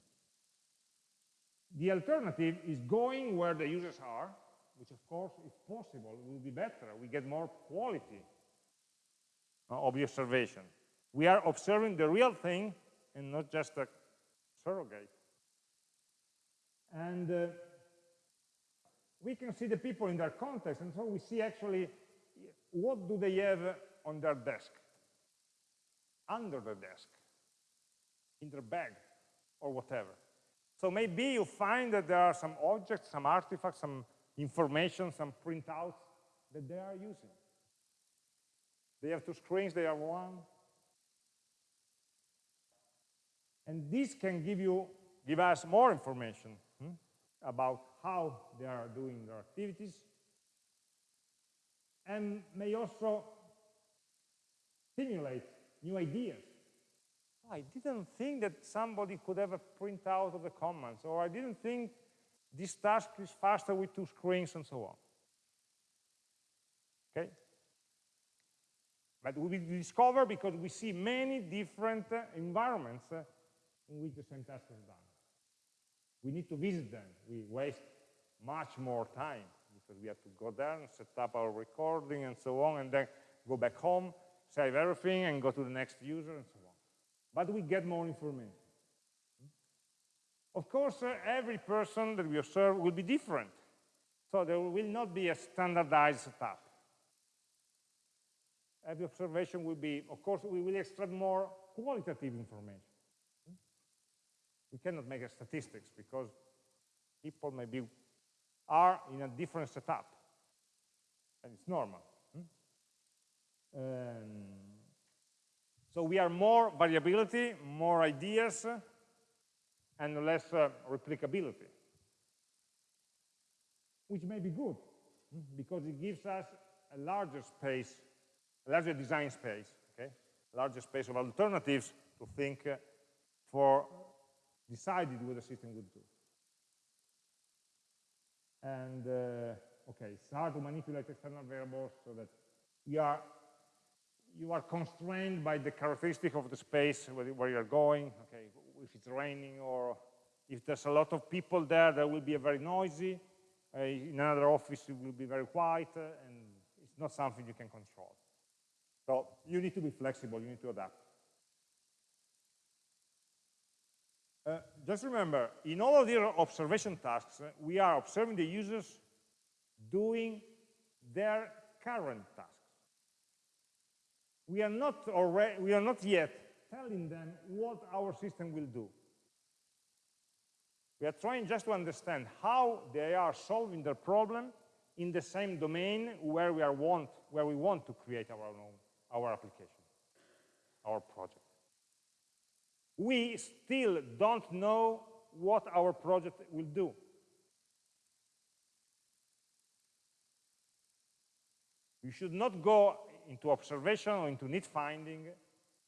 The alternative is going where the users are, which of course, if possible, will be better. We get more quality uh, of the observation. We are observing the real thing and not just a surrogate. And uh, we can see the people in their context, and so we see actually what do they have on their desk, under the desk, in their bag, or whatever. So maybe you find that there are some objects, some artifacts, some information, some printouts that they are using. They have two screens, they have one. And this can give you, give us more information hmm, about how they are doing their activities, and may also stimulate new ideas. I didn't think that somebody could have a printout of the comments, or I didn't think this task is faster with two screens and so on. Okay? But we discover because we see many different uh, environments uh, in which the same task is done. We need to visit them. We waste much more time because we have to go there and set up our recording and so on, and then go back home, save everything, and go to the next user and so on. But we get more information. Of course, uh, every person that we observe will be different. So there will not be a standardized setup. Every observation will be, of course, we will extract more qualitative information. We cannot make a statistics because people maybe are in a different setup. And it's normal. Um, so we are more variability, more ideas, and less uh, replicability. Which may be good, hmm, because it gives us a larger space, a larger design space, okay? A larger space of alternatives to think uh, for deciding what the system would do. And uh, okay, it's hard to manipulate external variables so that you are you are constrained by the characteristic of the space where, you're going. Okay, if it's raining or if there's a lot of people there, there will be a very noisy. Uh, in another office, it will be very quiet, uh, and it's not something you can control. So you need to be flexible, you need to adapt. Uh, just remember, in all of the observation tasks, uh, we are observing the users doing their current tasks. We are not already, we are not yet telling them what our system will do. We are trying just to understand how they are solving their problem in the same domain where we are want, where we want to create our own, our application, our project we still don't know what our project will do. You should not go into observation or into need finding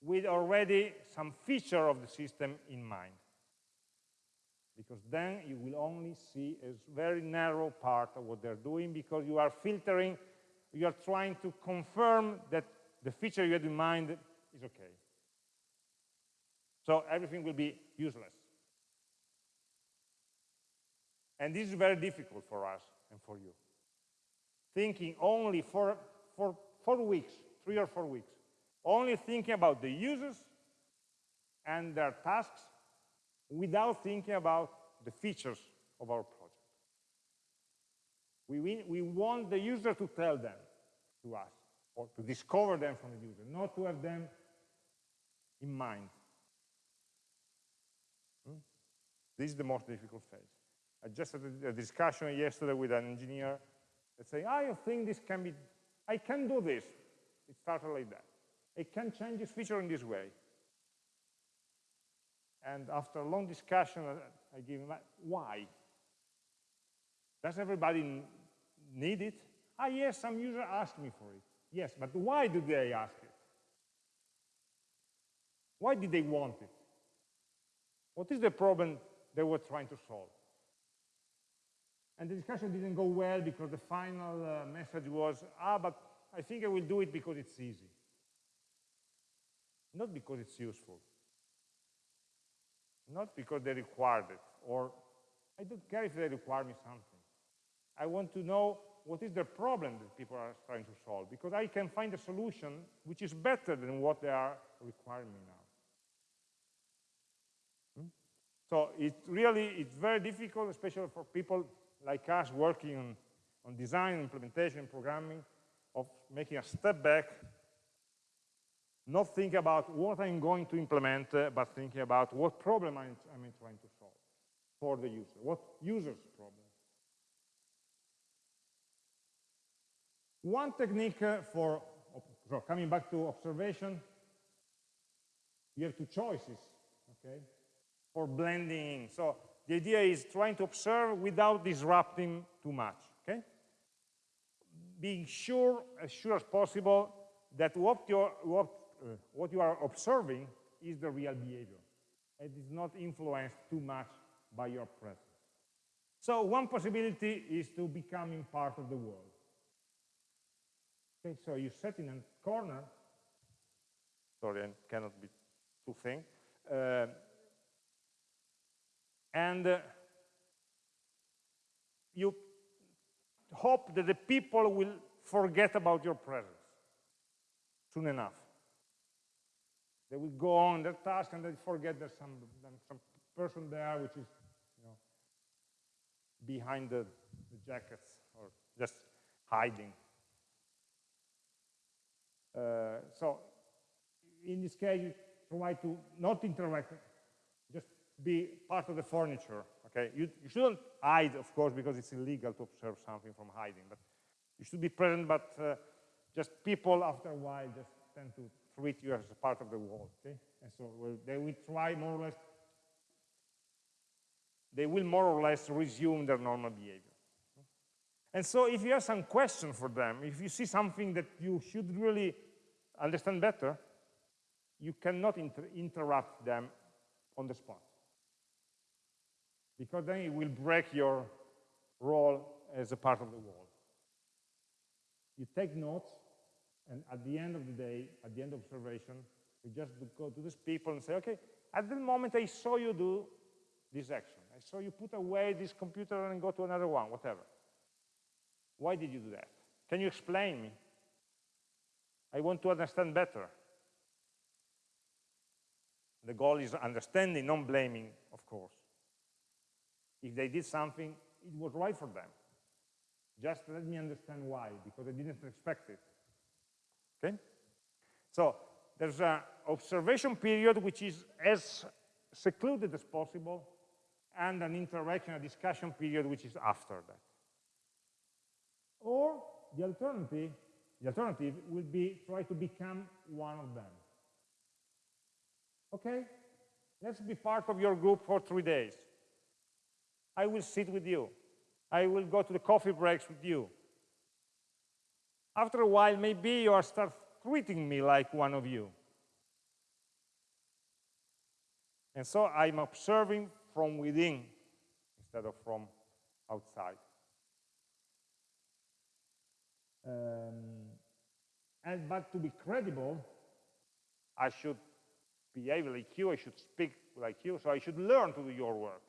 with already some feature of the system in mind. Because then you will only see a very narrow part of what they're doing because you are filtering, you are trying to confirm that the feature you had in mind is okay. So everything will be useless. And this is very difficult for us and for you. Thinking only for, for four weeks, three or four weeks, only thinking about the users and their tasks without thinking about the features of our project. We, we want the user to tell them to us, or to discover them from the user, not to have them in mind. Hmm? This is the most difficult phase. I just had a discussion yesterday with an engineer that say, I think this can be, I can do this. It started like that. I can change this feature in this way. And after a long discussion, I give him, why? Does everybody need it? Ah, yes, some user asked me for it. Yes, but why did they ask it? Why did they want it? What is the problem they were trying to solve? And the discussion didn't go well because the final uh, message was, ah, but I think I will do it because it's easy. Not because it's useful. Not because they required it, or I don't care if they require me something. I want to know what is the problem that people are trying to solve, because I can find a solution which is better than what they are requiring me now. Hmm? So it really, it's very difficult, especially for people like us working on, on design, implementation, programming, of making a step back, not think about what I'm going to implement, uh, but thinking about what problem I'm, I'm trying to solve for the user, what user's problem. One technique uh, for, so coming back to observation, you have two choices, okay, for blending. So the idea is trying to observe without disrupting too much, okay? Being sure, as sure as possible, that what, you're, what, uh, what you are observing is the real behavior. And It is not influenced too much by your presence. So one possibility is to becoming part of the world. Okay, so you sit in a corner. Sorry, I cannot be too thin. Uh, and uh, you hope that the people will forget about your presence soon enough. They will go on their task and they forget there's some, some person there which is you know, behind the, the jackets or just hiding. Uh, so in this case, you try to not interact, be part of the furniture. Okay, you, you shouldn't hide, of course, because it's illegal to observe something from hiding. But you should be present. But uh, just people, after a while, just tend to treat you as a part of the world. Okay, and so well, they will try more or less. They will more or less resume their normal behavior. And so if you have some question for them, if you see something that you should really understand better, you cannot inter interrupt them on the spot because then it will break your role as a part of the world. You take notes, and at the end of the day, at the end of observation, you just go to these people and say, okay, at the moment I saw you do this action. I saw you put away this computer and go to another one, whatever. Why did you do that? Can you explain me? I want to understand better. The goal is understanding, not blaming, of course. If they did something, it was right for them. Just let me understand why, because I didn't expect it. Okay? So there's an observation period which is as secluded as possible, and an interaction, a discussion period which is after that. Or the alternative, the alternative will be try to become one of them. Okay? Let's be part of your group for three days. I will sit with you. I will go to the coffee breaks with you. After a while, maybe you are start treating me like one of you. And so I'm observing from within instead of from outside. Um, and but to be credible, I should behave like you, I should speak like you, so I should learn to do your work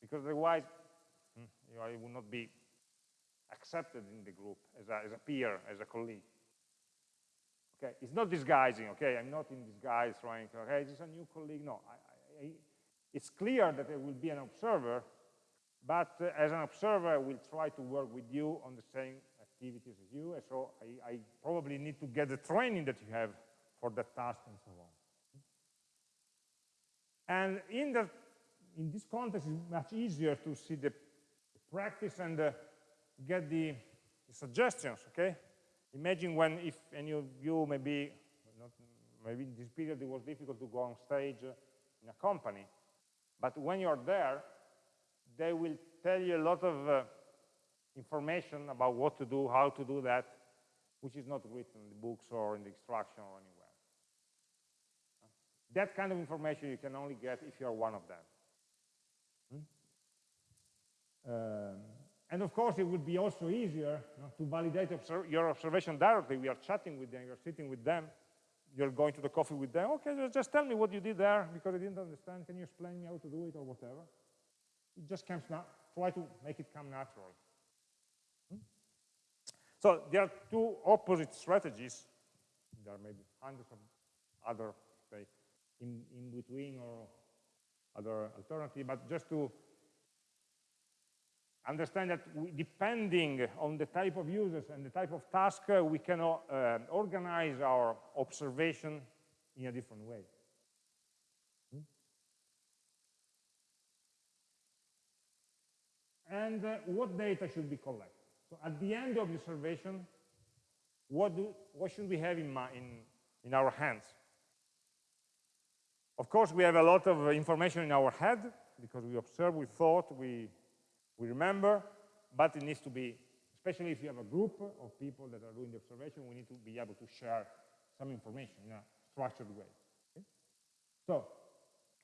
because otherwise hmm, you know, I will not be accepted in the group as a, as a peer, as a colleague. Okay, it's not disguising, okay? I'm not in disguise trying to, okay, is a new colleague. No, I, I, it's clear that I will be an observer, but uh, as an observer, I will try to work with you on the same activities as you, and so I, I probably need to get the training that you have for that task and so on. And in the in this context, it's much easier to see the practice and uh, get the, the, suggestions, okay? Imagine when, if any of you maybe, not, maybe in this period it was difficult to go on stage in a company, but when you're there, they will tell you a lot of uh, information about what to do, how to do that, which is not written in the books or in the instruction or anywhere. That kind of information you can only get if you're one of them. Um, and of course, it would be also easier you know, to validate your observation directly. We are chatting with them, you're sitting with them, you're going to the coffee with them. Okay, just tell me what you did there because I didn't understand. Can you explain me how to do it or whatever? It just comes now. Try to make it come natural. Hmm? So there are two opposite strategies. There are maybe hundreds of other, say, in, in between or other alternative, but just to understand that we, depending on the type of users and the type of task, uh, we can uh, organize our observation in a different way. Hmm? And uh, what data should be collected? So at the end of the observation, what, do, what should we have in, in, in our hands? Of course, we have a lot of information in our head because we observe, we thought, we, we remember, but it needs to be, especially if you have a group of people that are doing the observation, we need to be able to share some information in a structured way. Okay? So,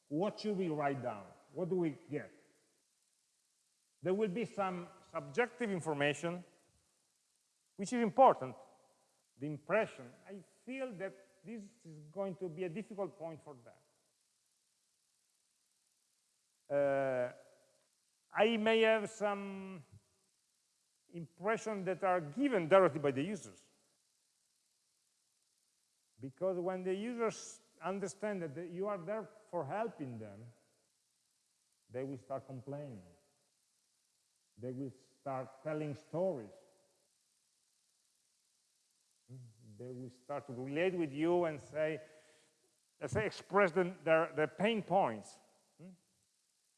what should we write down? What do we get? There will be some subjective information, which is important, the impression. I feel that this is going to be a difficult point for them. Uh, I may have some impressions that are given directly by the users. Because when the users understand that you are there for helping them, they will start complaining. They will start telling stories. They will start to relate with you and say, let's say, express the, their, their pain points hmm,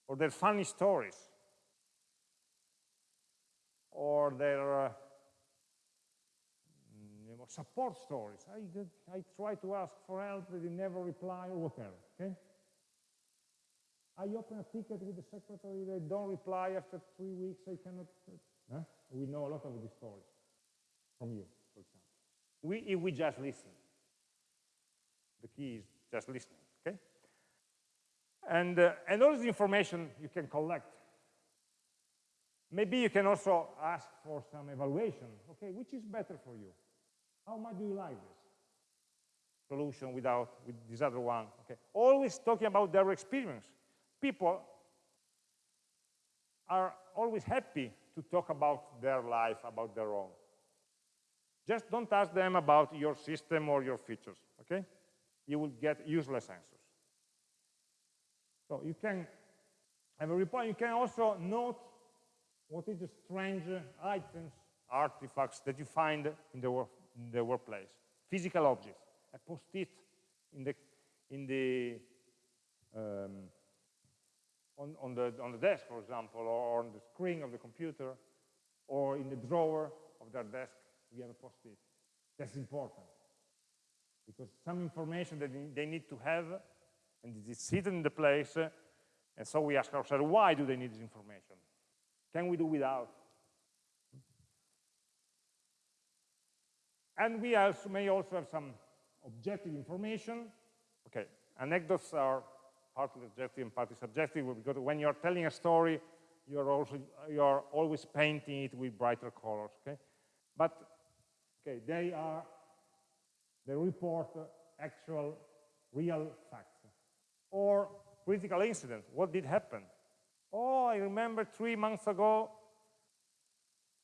or their funny stories, or their uh, you know, support stories. I, I try to ask for help, they never reply, or whatever, okay? I open a ticket with the secretary, they don't reply after three weeks, I cannot, huh? We know a lot of these stories from you, for example. We, we just listen. The key is just listening, okay? And, uh, and all this information you can collect. Maybe you can also ask for some evaluation. Okay, which is better for you? How much do you like this? Solution without with this other one. Okay, always talking about their experience. People are always happy to talk about their life, about their own. Just don't ask them about your system or your features, okay? You will get useless answers. So you can have a report. You can also note what is the strange items, artifacts that you find in the, work, in the workplace. Physical objects. A post-it in the, in the um, on, on, the, on the desk, for example, or on the screen of the computer, or in the drawer of their desk, we have a post-it. That's important. Because some information that they need to have and it is hidden in the place, and so we ask ourselves, why do they need this information? Can we do without? And we also may also have some objective information. Okay, anecdotes are partly objective and partly subjective because when you're telling a story, you're also you're always painting it with brighter colors. Okay, but okay, they are they report actual, real facts or critical incident. What did happen? Oh, I remember three months ago,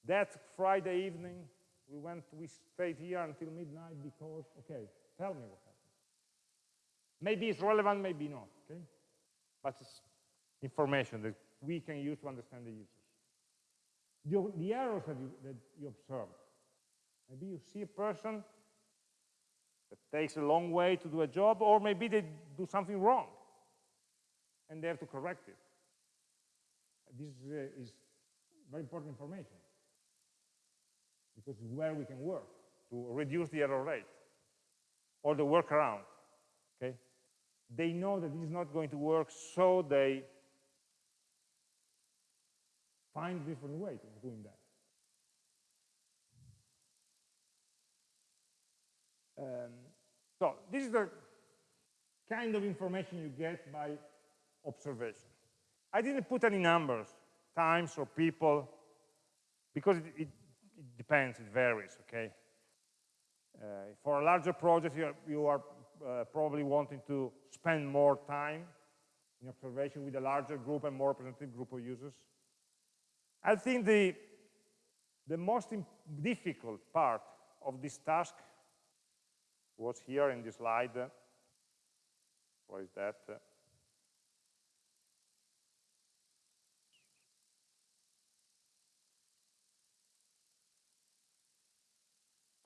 that Friday evening, we went, we stayed here until midnight because, okay, tell me what happened. Maybe it's relevant, maybe not, okay? But it's information that we can use to understand the users. The, the errors that you, that you observe. Maybe you see a person that takes a long way to do a job, or maybe they do something wrong and they have to correct it. This uh, is very important information because it's where we can work to reduce the error rate or the workaround, okay? They know that this is not going to work, so they find different ways of doing that. Um, so this is the kind of information you get by observation. I didn't put any numbers, times or people, because it, it, it depends, it varies, okay? Uh, for a larger project, you are, you are uh, probably wanting to spend more time in observation with a larger group and more representative group of users. I think the, the most difficult part of this task was here in this slide. What is that?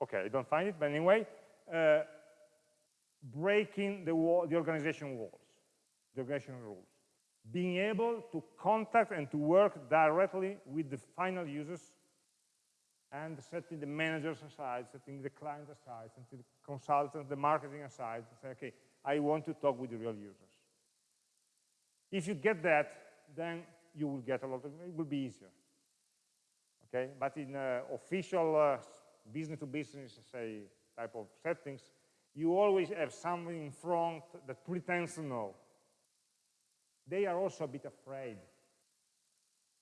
Okay, I don't find it, but anyway, uh, breaking the, wall, the organization walls, the organization rules. Being able to contact and to work directly with the final users and setting the managers aside, setting the clients aside, setting the consultants, the marketing aside, say, okay, I want to talk with the real users. If you get that, then you will get a lot of, it will be easier. Okay, but in uh, official uh, business to business, say, type of settings, you always have something in front that pretends to know. They are also a bit afraid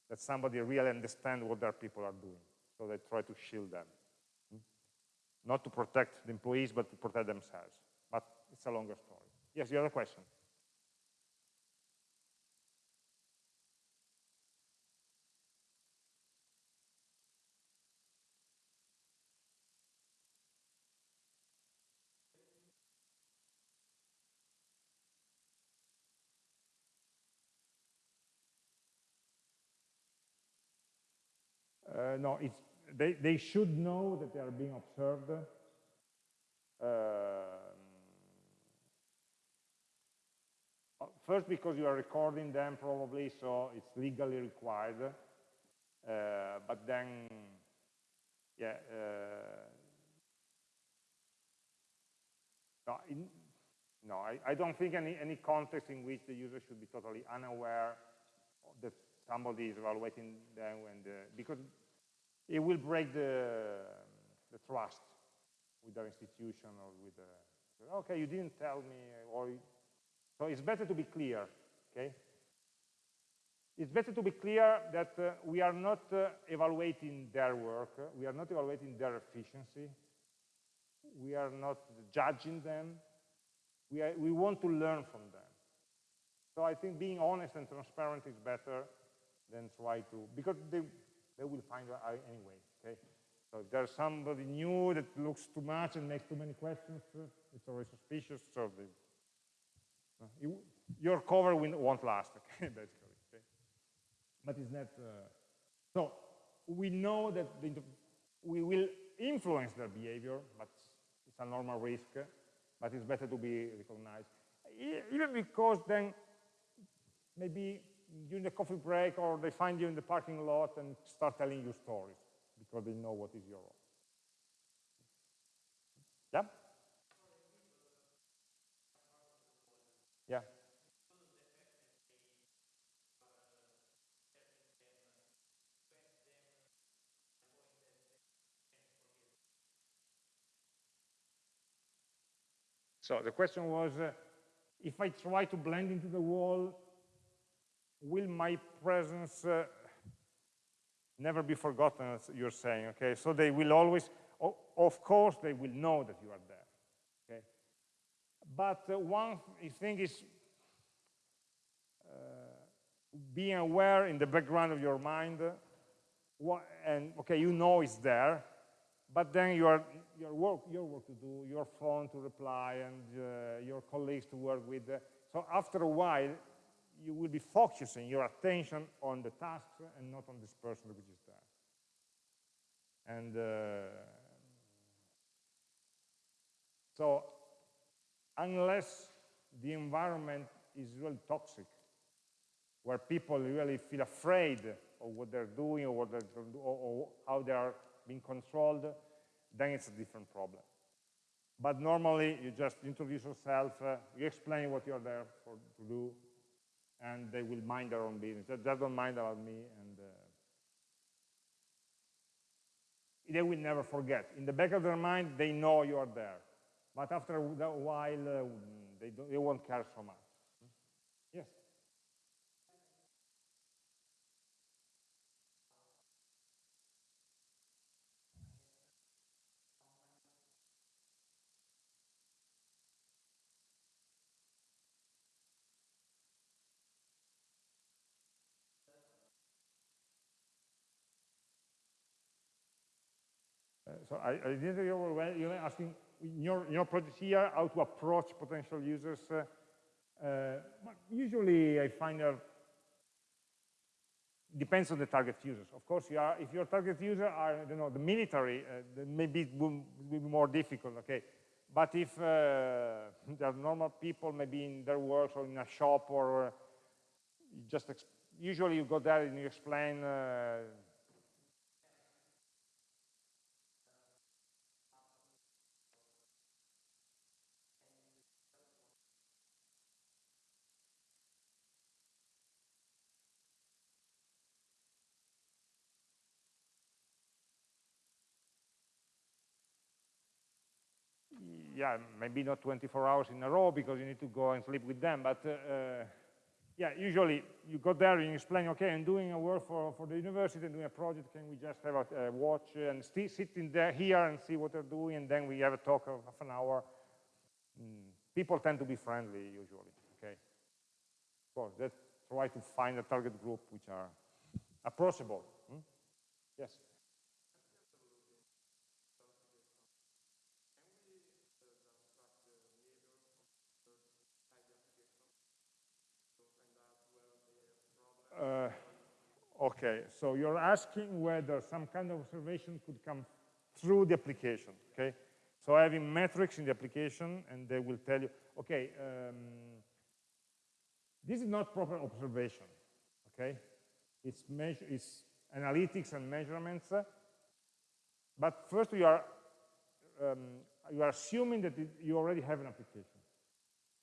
that somebody really understands what their people are doing. So they try to shield them. Hmm? Not to protect the employees, but to protect themselves. But it's a longer story. Yes, you have a question? Uh, no, it's, they, they should know that they are being observed. Uh, first, because you are recording them probably, so it's legally required. Uh, but then, yeah, uh, no, in, no I, I, don't think any, any context in which the user should be totally unaware that somebody is evaluating them, and, uh, because it will break the, the trust with our institution or with the, okay, you didn't tell me, or, so it's better to be clear, okay? It's better to be clear that uh, we are not uh, evaluating their work, we are not evaluating their efficiency, we are not judging them, we, are, we want to learn from them. So I think being honest and transparent is better than try to, because they, they will find out anyway, okay? So if there's somebody new that looks too much and makes too many questions, uh, it's always suspicious, so uh, you, your cover won't last, okay, basically, okay? But it's not, uh, so we know that the, we will influence their behavior, but it's a normal risk, but it's better to be recognized. Even because then maybe during the coffee break or they find you in the parking lot and start telling you stories because they know what is your role. Yeah? Yeah. So the question was, uh, if I try to blend into the wall, will my presence uh, never be forgotten, as you're saying, okay? So they will always, of course, they will know that you are there, okay? But uh, one thing is uh, being aware in the background of your mind, uh, and okay, you know it's there, but then you are, your work, your work to do, your phone to reply, and uh, your colleagues to work with. Uh, so after a while, you will be focusing your attention on the tasks and not on this person which is there. And uh, so unless the environment is really toxic, where people really feel afraid of what they're doing or, what they're, or, or how they are being controlled, then it's a different problem. But normally, you just introduce yourself, uh, you explain what you're there for, to do, and they will mind their own business. They just don't mind about me, and uh, they will never forget. In the back of their mind, they know you are there. But after a while, uh, they, they won't care so much. So I, I didn't hear well. You're asking in your, in your project here how to approach potential users. Uh, uh, usually I find that depends on the target users. Of course, you are, if your target user are, I don't know, the military, uh, maybe it will, will, be more difficult, okay? But if uh, there are normal people, maybe in their work or in a shop or uh, just, usually you go there and you explain uh, yeah, maybe not 24 hours in a row because you need to go and sleep with them, but uh, uh, yeah, usually you go there and you explain, okay, I'm doing a work for, for the university, I'm doing a project, can we just have a, a watch and sit in there here and see what they're doing, and then we have a talk of half an hour. Mm. People tend to be friendly usually, okay? Of course, let's try to find a target group which are approachable. Hmm? Yes? Okay, so you're asking whether some kind of observation could come through the application, okay? So having metrics in the application, and they will tell you, okay, um, this is not proper observation, okay? It's, measure, it's analytics and measurements, uh, but first you are, um, you are assuming that it, you already have an application.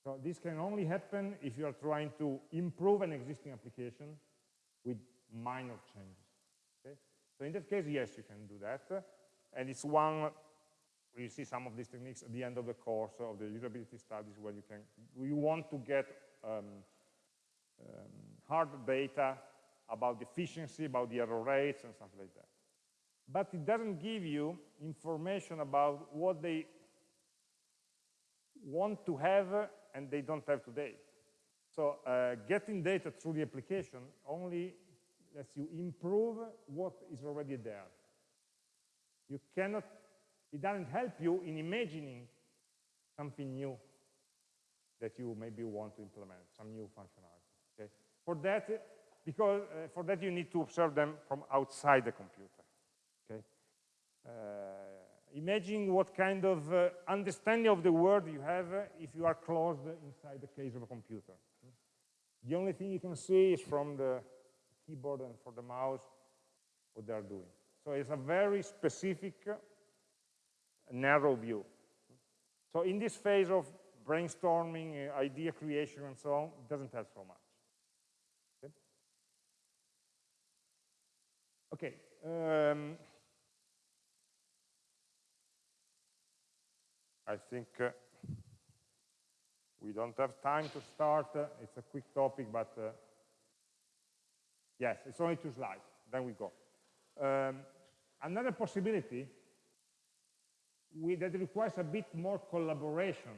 So this can only happen if you are trying to improve an existing application with minor changes. Okay? So in that case, yes, you can do that. And it's one, you see some of these techniques at the end of the course of the usability studies where you can, you want to get um, um, hard data about efficiency, about the error rates and stuff like that. But it doesn't give you information about what they want to have and they don't have today. So uh, getting data through the application only lets you improve what is already there. You cannot, it doesn't help you in imagining something new that you maybe want to implement, some new functionality. Okay? For that, because uh, for that you need to observe them from outside the computer. Okay? Uh, imagine what kind of uh, understanding of the world you have if you are closed inside the case of a computer. The only thing you can see is from the keyboard and for the mouse what they're doing. So it's a very specific, narrow view. So in this phase of brainstorming, uh, idea creation, and so on, it doesn't help so much. Okay. okay um, I think uh, we don't have time to start. Uh, it's a quick topic, but uh, yes, it's only two slides. Then we go. Um, another possibility we, that requires a bit more collaboration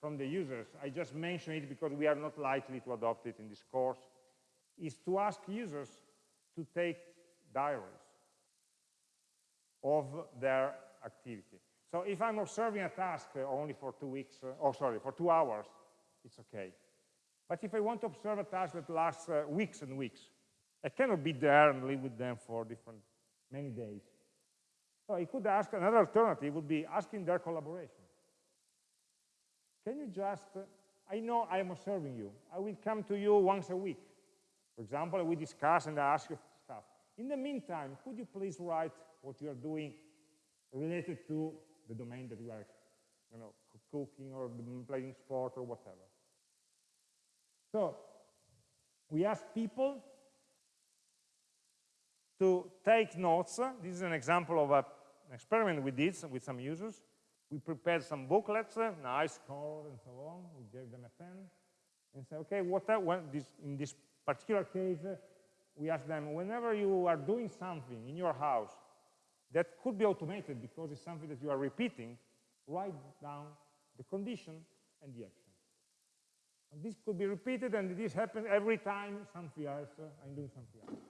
from the users, I just mentioned it because we are not likely to adopt it in this course, is to ask users to take diaries of their activity. So if I'm observing a task uh, only for two weeks, uh, oh sorry, for two hours, it's okay. But if I want to observe a task that lasts uh, weeks and weeks, I cannot be there and live with them for different, many days. So I could ask, another alternative would be asking their collaboration. Can you just, I know I am observing you. I will come to you once a week For example, we discuss and I ask you stuff. In the meantime, could you please write what you are doing related to the domain that you are, you know, cooking or playing sport or whatever. So we ask people to take notes. This is an example of a, an experiment we did with some users. We prepared some booklets, nice color and so on. We gave them a pen and say, okay, what this, in this particular case, we ask them, whenever you are doing something in your house that could be automated because it's something that you are repeating, write down the condition and the action. And this could be repeated, and this happens every time something else, uh, I'm doing something else.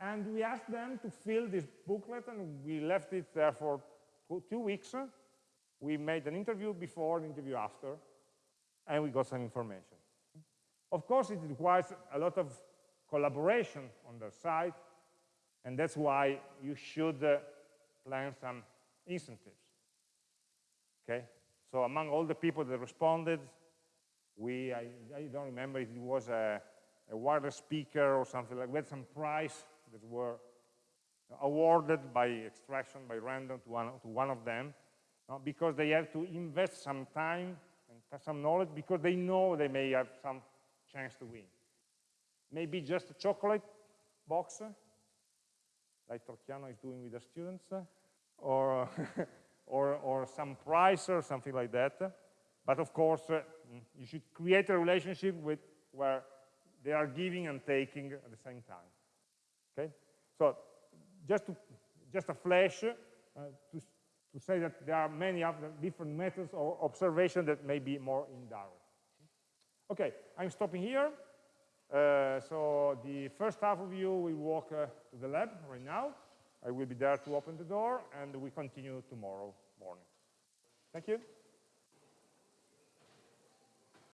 And we asked them to fill this booklet, and we left it there for two weeks. We made an interview before, an interview after, and we got some information. Of course, it requires a lot of collaboration on their side, and that's why you should uh, plan some incentives. Okay? So among all the people that responded, we, I, I don't remember if it was a, a wireless speaker or something like, had some prize that were awarded by extraction, by random to one, to one of them, uh, because they have to invest some time and some knowledge because they know they may have some chance to win. Maybe just a chocolate box, like Torchiano is doing with the students, or or, or some price or something like that. But of course, uh, you should create a relationship with where they are giving and taking at the same time. Okay? So just, to, just a flash uh, to, to say that there are many other different methods of observation that may be more indirect. Okay, I'm stopping here. Uh, so the first half of you will walk uh, to the lab right now. I will be there to open the door, and we continue tomorrow morning. Thank you.